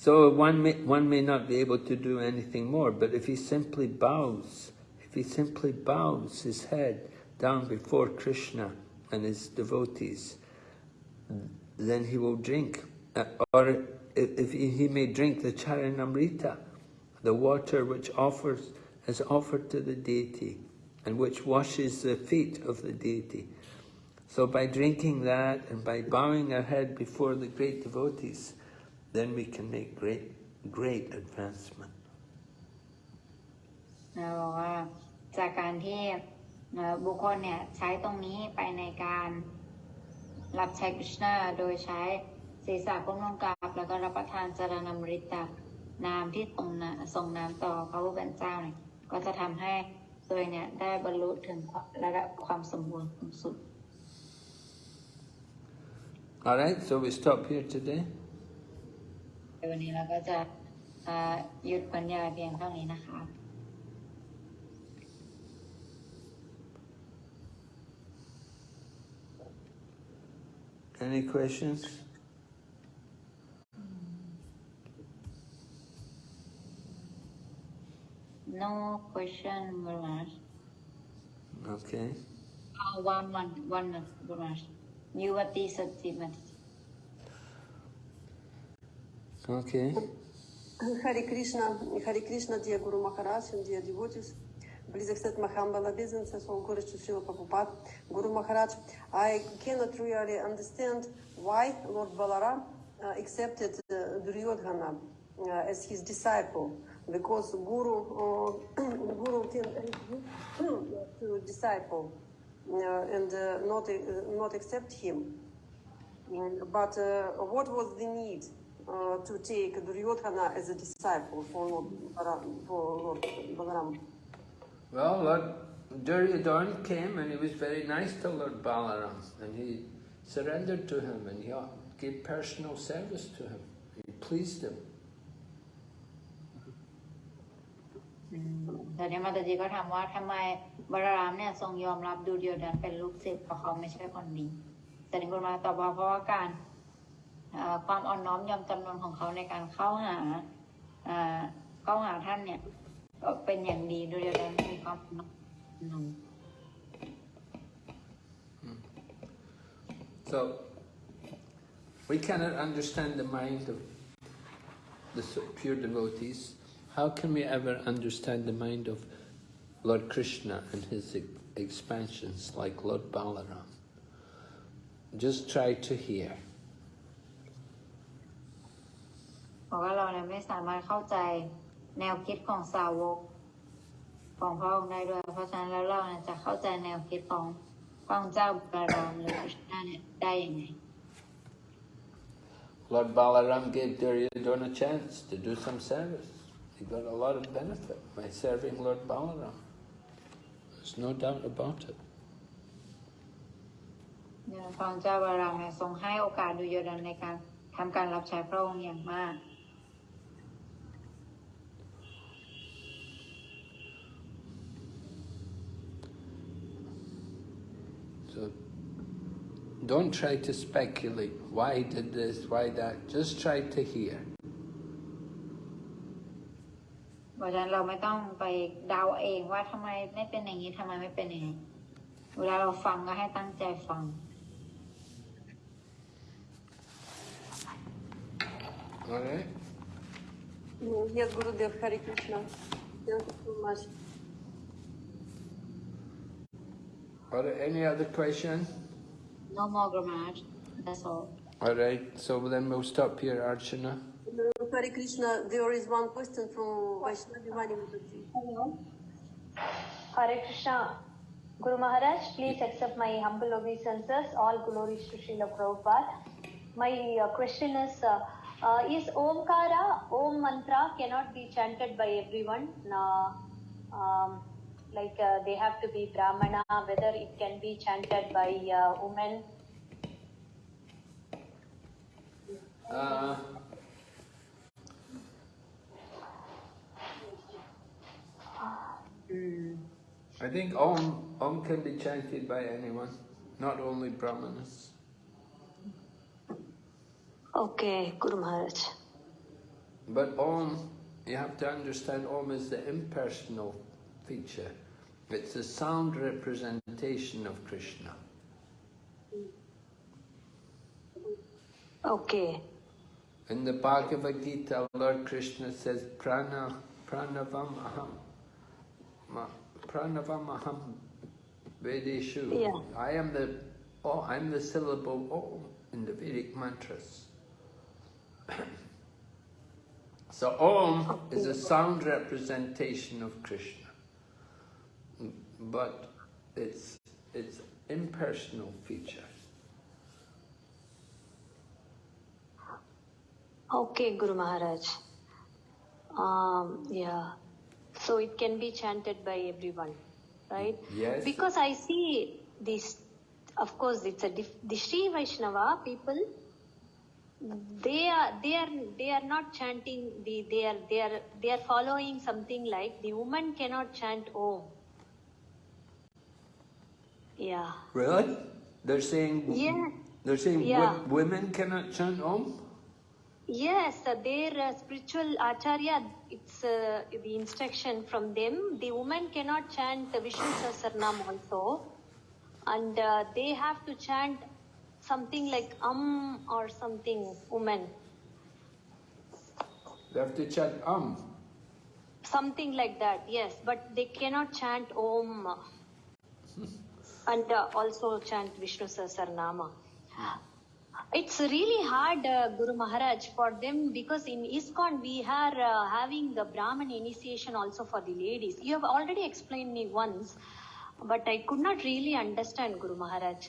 So one may, one may not be able to do anything more, but if he simply bows, if he simply bows his head down before Krishna and his devotees, then he will drink. Uh, or if if he, he may drink the charanamrita, the water which offers is offered to the deity and which washes the feet of the deity. So by drinking that and by bowing our head before the great devotees, then we can make great, great advancement. นะบอกว่าจากการที่เอ่อ บุคคลเนี่ยใช้ตรงนี้ไปในการรับใช้กฤษณาโดยใช้ศีรษะก้มลงกราบแล้วก็รับประทานจารณมฤตจากน้ำที่ตรงนะส่งน้ำต่อพระผู้เป็นเจ้าเนี่ยก็จะทำให้ตัวเองเนี่ยได้บรรลุถึงระดับความสมบูรณ์สูงสุด Alright, so we stop here today. ในวันนี้เราก็จะเอ่อหยุดบรรยายเพียงเท่านี้นะคะ Any questions? No question, Gurumaharaj. Okay. Uh, one, one, one minute, Gurumaharaj. Yuvati Satyamati. Okay. Hare Krishna, Hare Krishna, dear Guru Maharaj and dear devotees. My humble obeisances, all glory to Srila Prabhupada. Guru Maharaj, I cannot really understand why Lord Balaram uh, accepted uh, Duryodhana uh, as his disciple, because Guru, uh, [CLEARS THROAT] Guru can [CLEARS THROAT] to disciple uh, and uh, not, not accept him. But what was the need to take Duryodhana as a disciple for Lord? For Lord Balaram? Well, Lord Duryodhana came and he was very nice to Lord Balaram and he surrendered to him and he gave personal service to him. He pleased him. แต่เนี่ยมาตจีก็ถามว่าทำไมบารามเนี่ยทรงยอมรับดูเดียวดันเป็นลูกศิษย์เพราะเขาไม่ใช่คนดี แต่นิคุณมาตอบว่าเพราะว่าการความอ่อนน้อมยอมจำนนของเขาในการเข้าหาเข้าหาท่านเนี่ย ก็เป็นอย่างดีดูเดียวดันมีความอ่อนน้อม So, we cannot understand the mind of the s- pure devotees. How can we ever understand the mind of Lord Krishna and his e- expansions like Lord Balaram? Just try to hear. เพราะว่าเราเนี่ยไม่สามารถเข้าใจ แนวคิดของสาวกของพระองค์ได้ด้วย เพราะฉะนั้นแล้วเราเนี่ยจะเข้าใจแนวคิดของพระองค์เจ้าบารามหรือคริชนาเนี่ยได้ยังไง Lord Balaram gave Duryodhana a chance to do some service. He got a lot of benefit by serving Lord Balaram. There's no doubt about it. เนี่ยพระองค์เจ้าบารามเนี่ยทรงให้โอกาสดูโยดันในการทำการรับใช้พระองค์อย่างมาก So don't try to speculate why he did this, why that. Just try to hear. เพราะฉะนั้นเราไม่ต้องไปเดาเองว่าทำไมไม่เป็นอย่างนี้ทำไมไม่เป็นอย่างนี้ เวลาเราฟังก็ให้ตั้งใจฟัง All right? Mm, Yes, Gurudev, Hare Krishna. Thank you so much. All right, any other question? no more grammar that's all All right, so then we'll stop here, Archana. Hare Krishna, there is one question from Vaishnavi Vani Mukherjee. Hello. Hare Krishna. Guru Maharaj, please accept my humble obeisances. All glories to Srila Prabhupada. My uh, question is, uh, uh, is Omkara, Om mantra cannot be chanted by everyone? Uh, um, like uh, they have to be Brahmana, whether it can be chanted by uh, women. Uh, I think Om, Om can be chanted by anyone, not only Brahmanas. Okay, Guru Maharaj. But Om, you have to understand Om is the impersonal feature. It's a sound representation of Krishna. Okay. In the Bhagavad Gita, Lord Krishna says, Prana, Pranavam Aham. Ma, pranavamaham Vedeshu. Yeah. I am the oh, I'm the syllable Om in the Vedic mantras. [CLEARS THROAT] so Om is a sound representation of Krishna, but it's it's impersonal feature. Okay, Guru Maharaj. Um, yeah. So it can be chanted by everyone, right? Yes. Because I see this, of course, it's a dif- the Sri Vaishnava people. They are they are they are not chanting the they are they are they are following something like the woman cannot chant Om. Yeah. Really? They're saying Yeah. they're saying Yeah. women cannot chant Om. Yes, uh, their uh, spiritual acharya, it's uh, the instruction from them. The woman cannot chant the Vishnu Sahasranam also. And uh, they have to chant something like um or something, woman. They have to chant Om. Something like that, yes. But they cannot chant om [LAUGHS] and uh, also chant Vishnu Sahasranama. It's really hard, uh, Guru Maharaj, for them because in ISKCON we are uh, having the Brahman initiation also for the ladies. You have already explained me once, but I could not really understand, Guru Maharaj.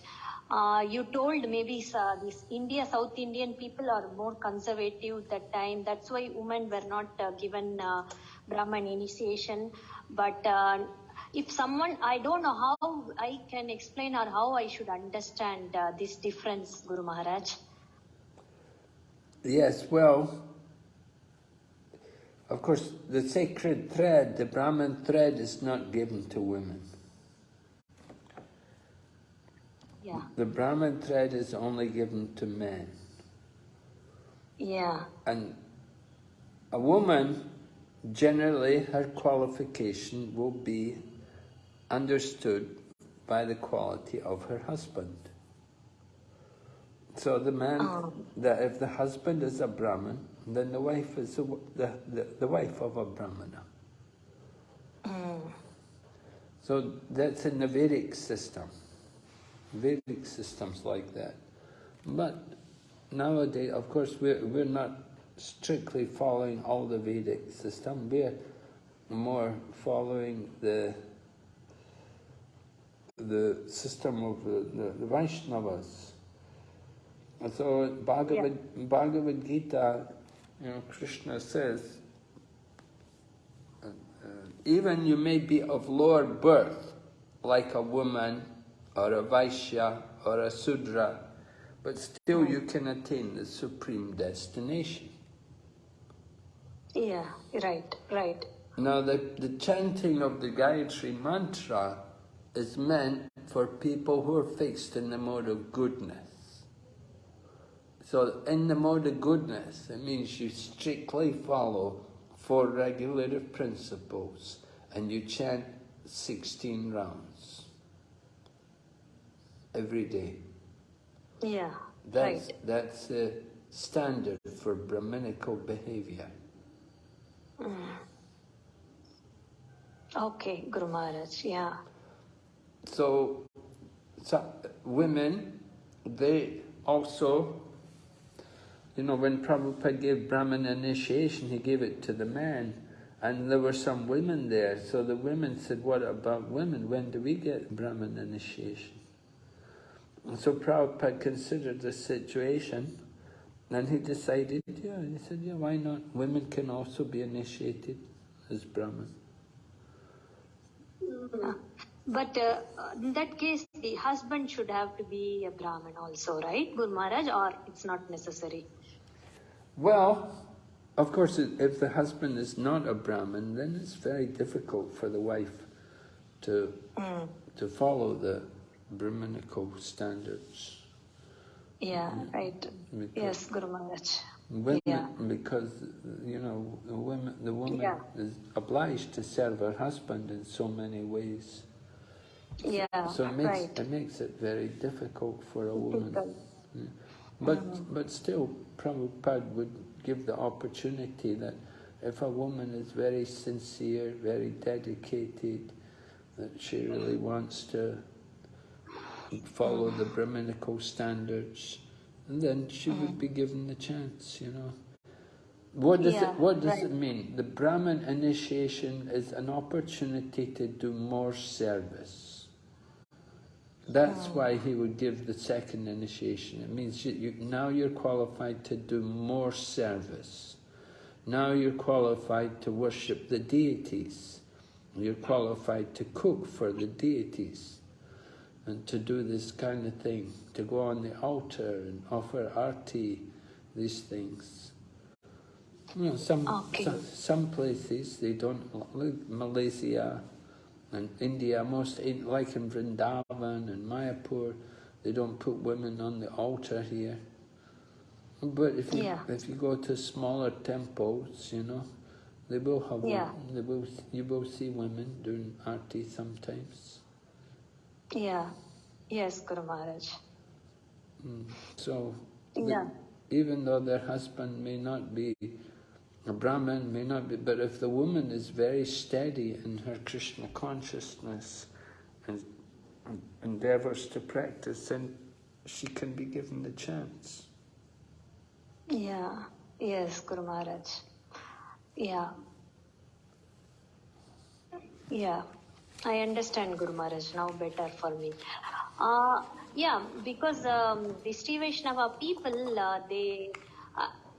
Uh, you told maybe uh, this India, South Indian people are more conservative that time. That's why women were not uh, given uh, Brahman initiation. But uh, if someone, I don't know how I can explain or how I should understand uh, this difference, Guru Maharaj. Yes, well, of course, the sacred thread, the Brahman thread, is not given to women. Yeah, The Brahman thread is only given to men. yeah, And a woman, generally, her qualification will be understood by the quality of her husband. So the man, Oh. that if the husband is a Brahmin, then the wife is a, the, the, the wife of a Brahmana. Mm. So that's in the Vedic system. Vedic systems like that. But nowadays, of course, we're, we're not strictly following all the Vedic system. We're more following the the system of the, the, the Vaishnavas. And so Bhagavad, Bhagavad Gita, you know, Krishna says, uh, uh, even you may be of lower birth, like a woman, or a Vaishya, or a Sudra, but still you can attain the supreme destination. yeah, right, right. Now, the, the chanting of the Gayatri mantra is meant for people who are fixed in the mode of goodness. So, in the mode of goodness, it means you strictly follow four regulative principles and you chant 16 rounds every day. Yeah, That's, right. that's the standard for Brahminical behavior. Mm. Okay, Guru Maharaj, yeah. So, so women, they also, you know, when Prabhupada gave Brahman initiation, he gave it to the men, and there were some women there. So the women said, "What about women? When do we get Brahman initiation?" And so Prabhupada considered the situation, and he decided, yeah, he said, yeah, why not? Women can also be initiated as Brahman. Hmm. But uh, in that case, the husband should have to be a Brahmin also, right, Guru Maharaj, or it's not necessary? Well, of course, if the husband is not a Brahmin, then it's very difficult for the wife to to follow the Brahminical standards. Yeah, right. Because Yes, Guru Maharaj. Women, Yeah. because you know, the women, the woman Yeah. is obliged to serve her husband in so many ways. Yeah, So it makes right. it makes it very difficult for a woman. Yeah. But mm-hmm. but still, Prabhupada would give the opportunity that if a woman is very sincere, very dedicated, that she really wants to follow the Brahminical standards, and then she would mm-hmm. be given the chance, you know. What does Yeah, it What does right. it mean? The Brahmin initiation is an opportunity to do more service. That's why he would give the second initiation. It means you, you, now you're qualified to do more service. Now you're qualified to worship the deities. You're qualified to cook for the deities and to do this kind of thing, to go on the altar and offer arti, these things. You know, some, Okay. some, some places they don't, like Malaysia and India, most like in Vrindavan and Mayapur, they don't put women on the altar here. But if you, Yeah. if you go to smaller temples, you know, they will have, Yeah. they will, you will see women doing arti sometimes. Yeah. Yes, Guru Maharaj. Mm. So, the- Yeah. even though their husband may not be a Brahmin, may not be, but if the woman is very steady in her Krishna consciousness and, endeavors to practice, then she can be given the chance. Yeah. Yes, Guru Maharaj. Yeah. Yeah. I understand Guru Maharaj now better for me. Uh, yeah, because um, the Sri Vaishnava people, uh, they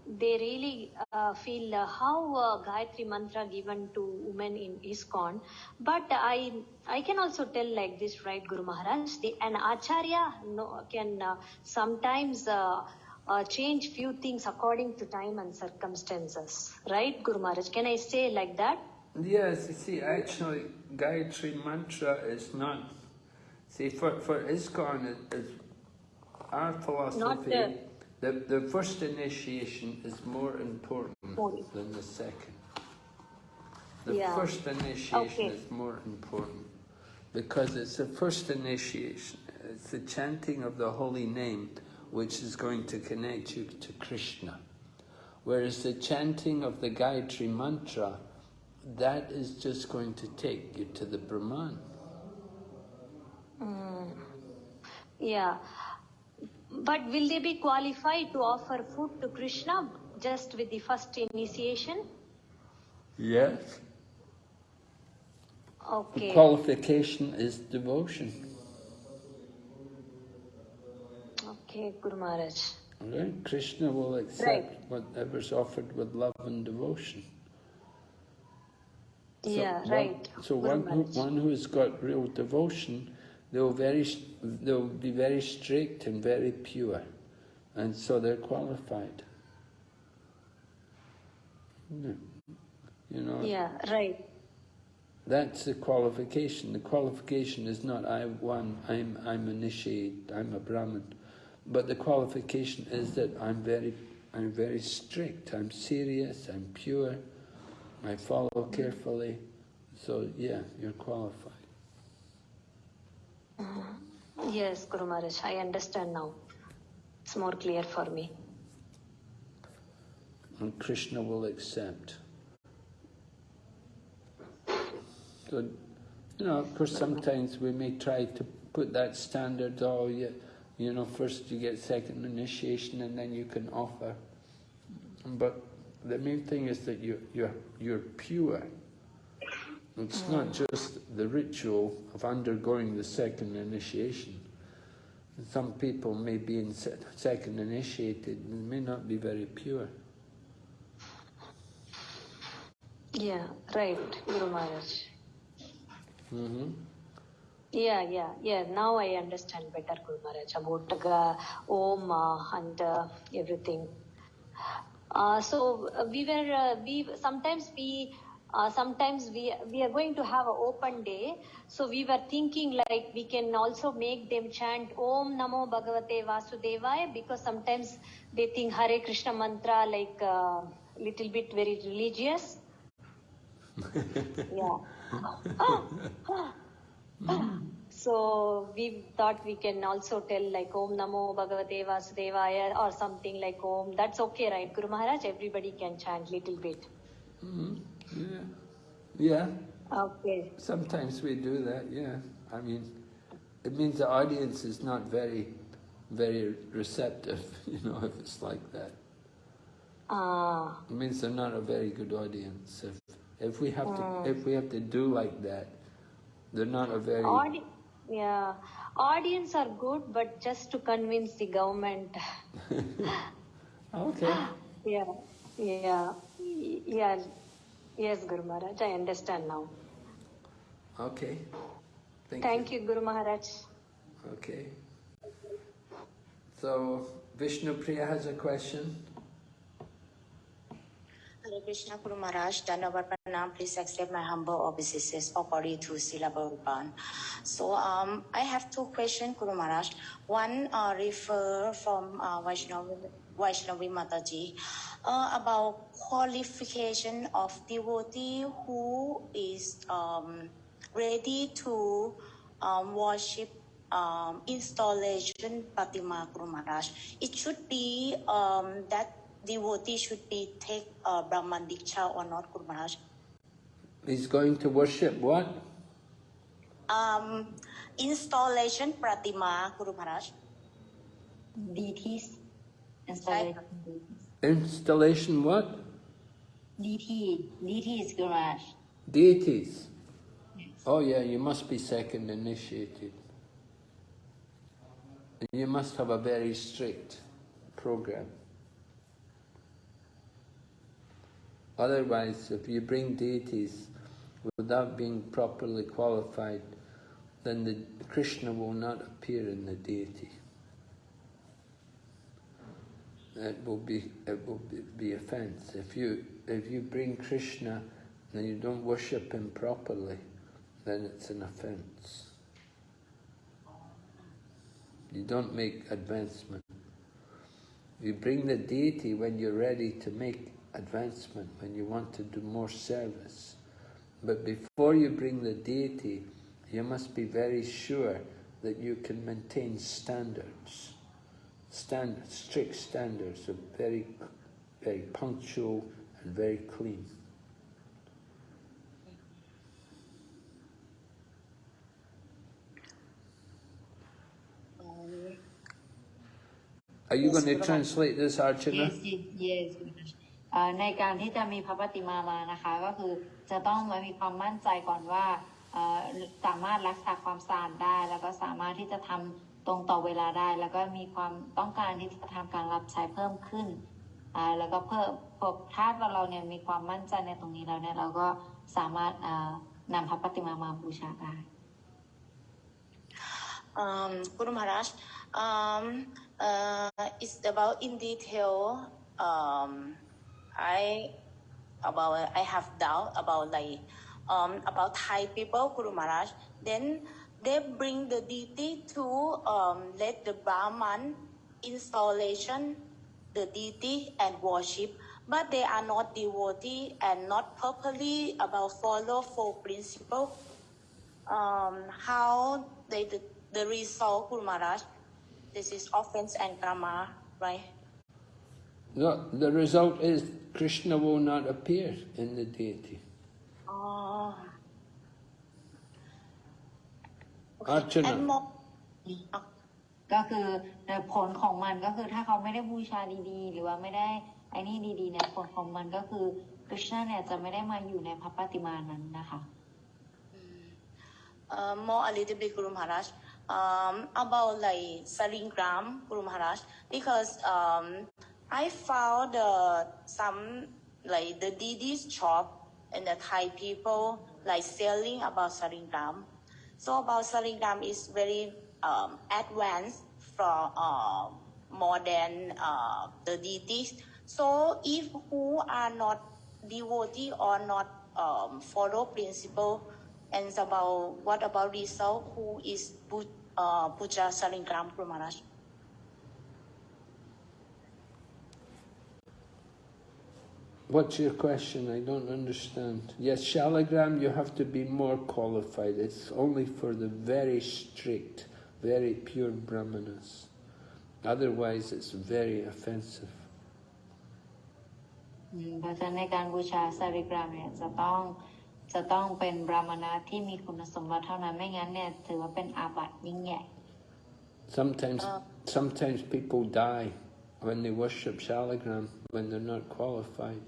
they really uh, feel uh, how uh, Gayatri mantra given to women in ISKCON. But I I can also tell like this, right, Guru Maharaj? The, an acharya no, can uh, sometimes uh, uh, change few things according to time and circumstances, right, Guru Maharaj? Can I say like that? Yes, you see, actually, Gayatri Mantra is not. See, for, for ISKCON, it, is our philosophy, the- the, the first initiation is more important than the second. The Yeah. first initiation Okay. is more important because it's the first initiation. It's the chanting of the holy name which is going to connect you to Krishna. Whereas the chanting of the Gayatri Mantra, that is just going to take you to the Brahman. Mm. Yeah. But will they be qualified to offer food to Krishna just with the first initiation? Yes. The Okay. qualification is devotion. Okay, Guru Maharaj. Right? Krishna will accept Right. whatever's offered with love and devotion. So yeah, one- right. So Guru one who, one who's got real devotion, they'll very they'll be very strict and very pure, and so they're qualified. Hmm. You know, Yeah, right. that's the qualification. The qualification is not I one I'm I'm initiated, I'm a Brahmin, but the qualification is that I'm very I'm very strict. I'm serious. I'm pure. I follow carefully. So yeah, you're qualified. Yes, Guru Maharaj. I understand now. It's more clear for me. and Krishna will accept. So, you know, of course, sometimes we may try to put that standard, oh, you, you know, first you get second initiation and then you can offer. But the main thing is that you, you're, you're pure. It's not just the ritual of undergoing the second initiation. Some people may be in se- second initiated and may not be very pure. Yeah, right, Guru Maharaj. hmm Yeah, yeah, yeah. Now I understand better, Guru Maharaj, about uh, Om uh, and uh, everything. Uh, so uh, we were, uh, we sometimes we, uh, sometimes we we are going to have an open day. So we were thinking like we can also make them chant Om Namo Bhagavate Vasudevaya because sometimes they think Hare Krishna mantra like uh, little bit very religious. [LAUGHS] yeah. So we thought we can also tell like Om Namo Bhagavate Vasudevaya or something like Om. That's okay, right, Guru Maharaj? Everybody can chant little bit. Yeah. Yeah. Okay. Sometimes we do that, yeah. I mean, it means the audience is not very, very receptive, [LAUGHS] you know, if it's like that. Ah. It means they're not a very good audience. If, if we have to, if we have to do like that, they're not a very. Audi- yeah, audience are good, but just to convince the government. [LAUGHS] Okay. [GASPS] yeah, yeah, yeah. Yes, Guru Maharaj, I understand now. Okay. Thank, Thank you, Guru Maharaj. Okay. So Vishnu Priya has a question. Hare Krishna Guru Maharaj, Dandavat Pranam, please accept my humble obeisances according to Srila Prabhupada. So um, I have two questions, Guru Maharaj. One uh, refer from uh, Vaishnavi, Vaishnavi Mataji uh, about qualification of devotee who is um, ready to um, worship um, installation Pratima Guru Maharaj. It should be um, that devotee should be take uh, Brahman Diksha or not Guru Maharaj. He's going to worship what? Um, installation Pratima Guru Maharaj. deities installation Installation what? DT deities garage Deities. Oh yeah, you must be second initiated. And you must have a very strict program. Otherwise, if you bring deities without being properly qualified, then the Krishna will not appear in the deity. It will be it will be, offense. If you if you bring Krishna and you don't worship him properly, then it's an offense. You don't make advancement. You bring the deity when you're ready to make advancement, when you want to do more service. But before you bring the deity, you must be very sure that you can maintain standards, standards, strict standards of very, very punctual and very clean. Um, Are you Yes, going to Brahma. translate this, Archana? yes yes yes เอ่อในการที่จะมีพระปฏิมามานะคะ ก็คือจะต้องมีความมั่นใจก่อนว่าเอ่อสามารถรักษาความสะอาดได้ แล้วก็สามารถที่จะทำ ตรงต่อเวลาได้ แล้วก็มีความต้องการที่จะทำการรับใช้เพิ่มขึ้นอ่าแล้วก็เพิ่มพอถ้าเราเนี่ยมีความมั่นใจในตรงนี้แล้วเนี่ยเราก็สามารถอ่อนำพระปฏิมามาบูชาได้ um, Guru Maharaj, um, uh, it's about in detail. Um, I about I have doubt about like um, about Thai people, Guru Maharaj. Then they bring the deity to um, let the Brahman installation the deity and worship, but they are not devotee and not properly about follow four principle um, how they the, the result, Guru Maharaj. This is offense and karma, right? No, the result is Krishna will not appear in the deity. Oh. Archana. And more, ก็คือผลของมันก็คือถ้าเขาไม่ได้บูชาดีๆ หรือว่าไม่ได้ไอ้นี่ดีๆเนี่ยผลของมันก็คือคริชนาเนี่ยจะไม่ได้มาอยู่ในพระปฏิมานั้นนะคะ uh, more a little bit, Guru Maharaj, um, about like Salingram, Guru Maharaj, because um, I found uh, some like the Didi's shop and the Thai people like selling about Salingram. So about Salingram is very um, advanced from uh, more than uh, the deities. So if who are not devotee or not um, follow principle, and about what about result? Who is uh, Puja Salingram Guru Maharaj? What's your question? I don't understand. Yes, Shalagram, you have to be more qualified. It's only for the very strict, very pure brahmanas. Otherwise, it's very offensive. อืมเพราะฉะนั้นในการบูชาสาริกรามเนี่ยจะต้องจะต้องเป็นบรามณะที่มีคุณสมบัติเท่านั้นไม่งั้นเนี่ยถือว่าเป็นอาบัติยิ่งใหญ่ Sometimes, sometimes people die when they worship Shaligram, when they're not qualified.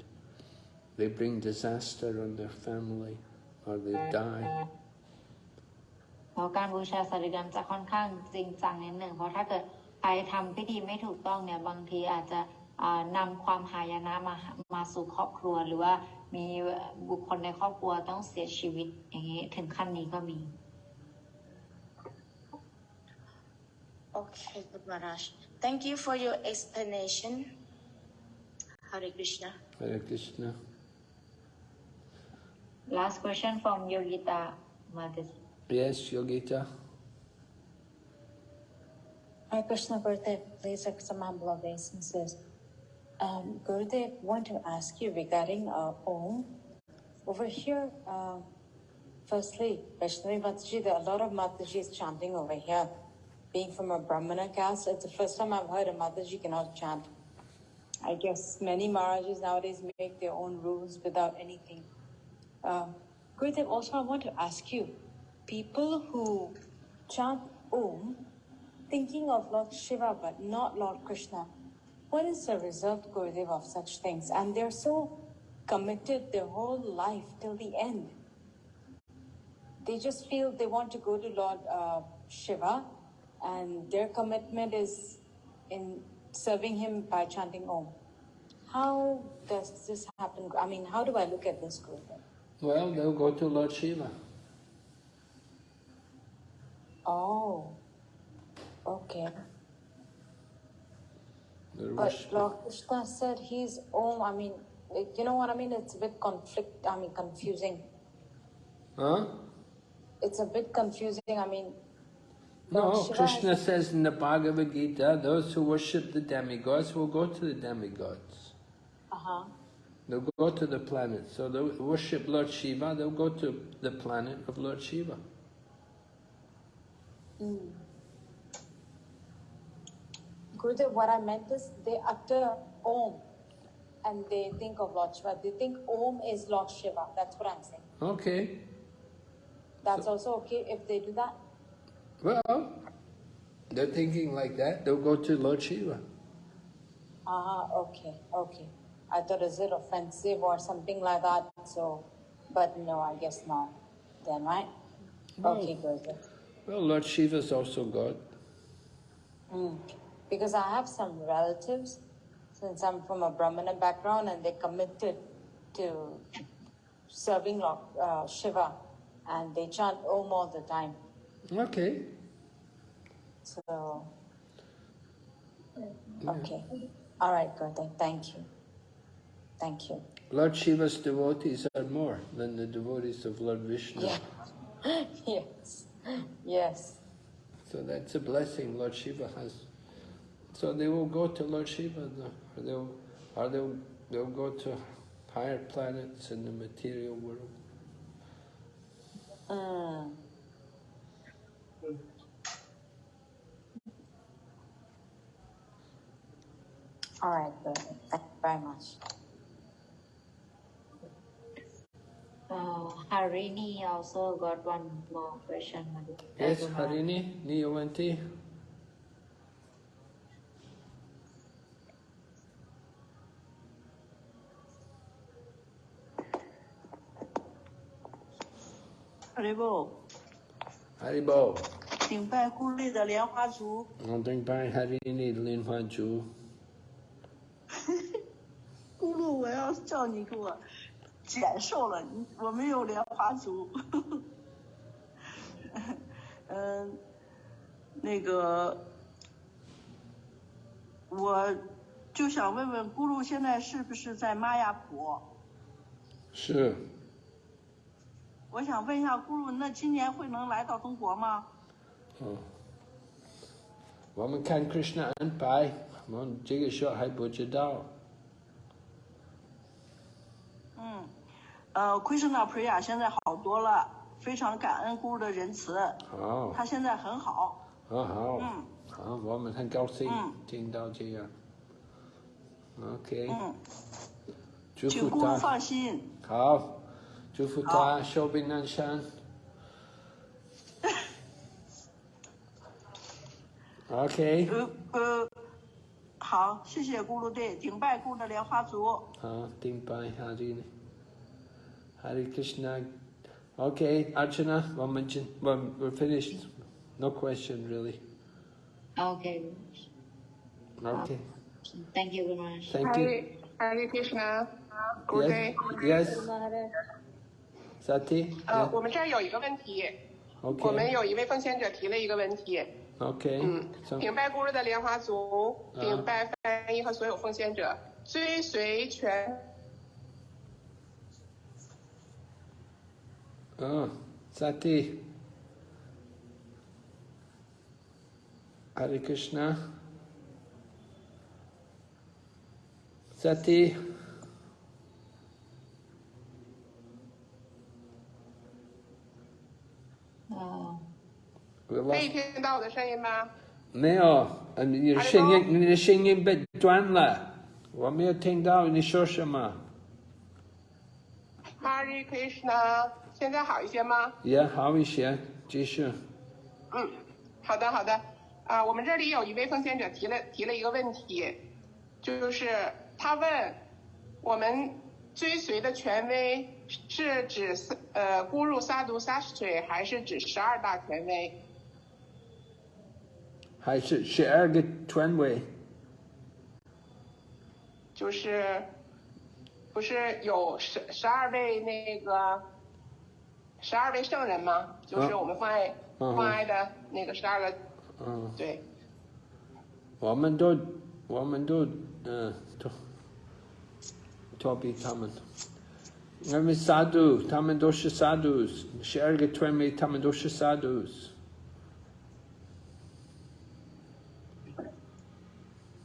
They bring disaster on their family, or they die. เพราะการบูชาสาริกรรมจะค่อนข้างจริงจังนิดหนึ่งเพราะถ้าเกิดใครทำพิธีไม่ถูกต้องเนี่ยบางทีอาจจะอ่านำความหายนะมามาสู่ครอบครัวหรือว่ามีบุคคลในครอบครัวต้องเสียชีวิตอย่างนี้ถึงขั้นนี้ก็มี Okay, Guru Maharaj. Thank you for your explanation. Hare Krishna. Hare Krishna. Last question from Yogita Madhus Yes, Yogita. Hare Krishna Gurudev, please accept some humble obeisances. Um, Gurudev, want to ask you regarding uh, Om. Over here, uh, firstly, Vaishnavi Mataji, there are a lot of Matajis chanting over here. Being from a Brahmana caste, it's the first time I've heard a Mataji cannot chant. I guess many Maharajas nowadays make their own rules without anything. Uh, Gurudev, also I want to ask you, people who chant Om, thinking of Lord Shiva but not Lord Krishna, what is the result, Gurudev, of such things? And they're so committed their whole life till the end. They just feel they want to go to Lord uh, Shiva, and their commitment is in serving him by chanting Om. How does this happen? I mean, how do I look at this, Gurudev? Well, they'll go to Lord Shiva. Oh, okay. But Lord Krishna said he's Om. I mean, you know what I mean? It's a bit conflict. I mean, confusing. Huh? It's a bit confusing. I mean, Lord No, Shiva Krishna says in the Bhagavad Gita, those who worship the demigods will go to the demigods. uh huh. They'll go to the planet. So they'll worship Lord Shiva, they'll go to the planet of Lord Shiva. Gurudev, what I meant is they utter Om, and they think of Lord Shiva. They think Om is Lord Shiva. That's what I'm saying. Okay. That's also okay if they do that. Well, they're thinking like that, they'll go to Lord Shiva. Ah, okay, okay. I thought is it offensive or something like that. So, but no, I guess not. Then, right? Okay, Gurudev. Well, Lord Shiva is also God. Mm. Because I have some relatives, since I'm from a Brahmana background, and they committed to serving Lord uh, Shiva, and they chant Om all the time. Okay. So, okay. All right, Gurudev. Thank you. Thank you. Lord Shiva's devotees are more than the devotees of Lord Vishnu. Yeah. [LAUGHS] yes. Yes. So that's a blessing Lord Shiva has. So they will go to Lord Shiva, or they'll, or they'll, they'll go to higher planets in the material world. Mm. All right. Thank you very much. Uh, Harini also got one more question. Yes, Harini, Niyawante. Haribol. Haribol. to Harini 的莲花竹。咕噜，我要叫你给我。[LAUGHS] 减瘦了，我没有莲花足。[LAUGHS] 嗯，那个，我就想问问咕噜，现在是不是在玛雅普？是，我想问一下咕噜，那今年会能来到中国吗？嗯。我们看 Krishna 安排，我们这个时候还不知道。嗯，呃，Krishna Priya 现在好多了，非常感恩咕噜的仁慈，好，他现在很好。很好，嗯好，我们很高兴嗯听到这样。OK，嗯，祝请姑姑福他。放心。好，祝福他寿比南山。OK，呃呃，好，谢谢咕噜队，顶拜咕的莲花族。好，顶拜 Hari Hari Krishna. Okay, Archana, one mention. Well, we're finished. No question really. Okay Okay, thank you very much thank you. Hare, Hare Krishna. Good day. Yes, yes. Sati. 呃 Yeah.，我们这儿有一个问题，我们.有一位奉献者提了一个问题，OK，嗯，顶拜孤日的莲花族，顶拜翻译和所有奉献者，追随全。嗯、哦，在地。Hare Krishna，在地。哦。可以.听到我的声音吗？没有，你的声音你的声音被断了，我没有听到你说什么。Hari Krishna，现在好一些吗？也好一些，继续。嗯，好的好的。啊，我们这里有一位奉献者提了提了一个问题，就是他问我们追随的权威是指呃咕噜萨毒萨什水，还是指十二大权威？还是十二个权威，就是不是有十十二位那个十二位圣人吗？就是我们关爱、嗯奉爱的那个十二个，嗯，对，我们都我们都嗯都逃避他们，因为萨杜他们都是萨杜，十二个权威他们都是萨杜。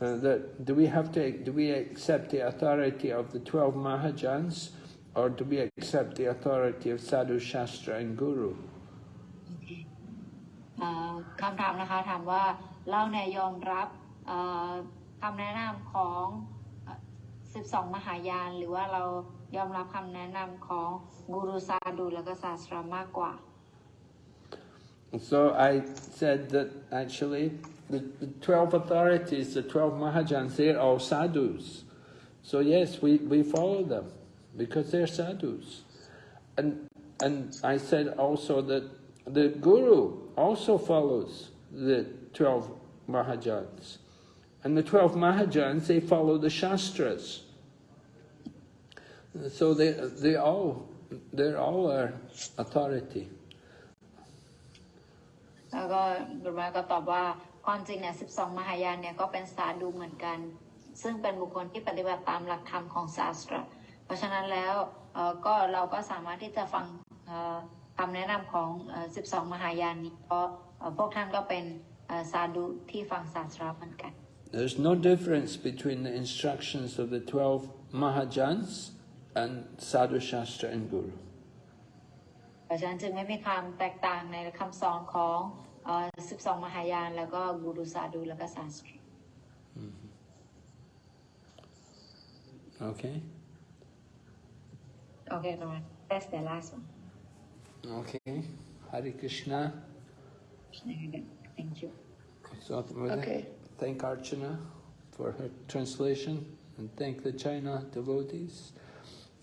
uh, that do we have to do we accept the authority of the twelve Mahajans, or do we accept the authority of Sadhu Shastra and Guru? เอ่อคำถามนะคะถามว่าเราเนี่ยยอมรับเอ่อคำแนะนำของเอ่อ12 มหายาน หรือว่าเรายอมรับคำแนะนำของกูรูซาดูแล้วก็ศาสตรามากกว่า So I said that actually the, the 12 authorities, the 12 Mahajans, they're all sadhus. So yes, we, we follow them because they're sadhus. And, and I said also that the Guru also follows the 12 Mahajans. And the 12 Mahajans, they follow the Shastras. So they, they all, they're all our authority. แล้วก็บุรมาก็ตอบว่า ความจริงเนี่ย 12 มหายานเนี่ยก็เป็นสาดูเหมือนกัน ซึ่งเป็นบุคคลที่ปฏิบัติตามหลักธรรมของศาสตราเพราะฉะนั้นแล้วเอ่อก็เราก็สามารถที่จะฟังเอ่อคำแนะนำของเอ่อ12 มหายานนี้เพราะเอ่อพวกท่านก็เป็นเอ่อสาดูที่ฟังศาสตราเหมือนกัน There's no difference between the instructions of the 12 Mahajans and Sadhu Shastra and Guru. เพราะฉะนั้นจึงไม่มีความแตกต่างในคำสอนของ เอ่อ12 มหายาน แล้วก็กูรูซาดูแล้วก็ศาสตรา Okay? โอเคประมาณ that's the last one Okay. Hare Krishna. thank you So with that, Okay. thank Archana for her translation and thank the China devotees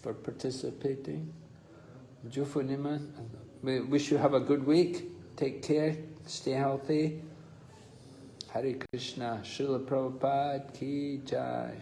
for participating. Jufunima, we wish you have a good week. Take care. Stay healthy. Hare Krishna. Srila Prabhupada Ki Jai.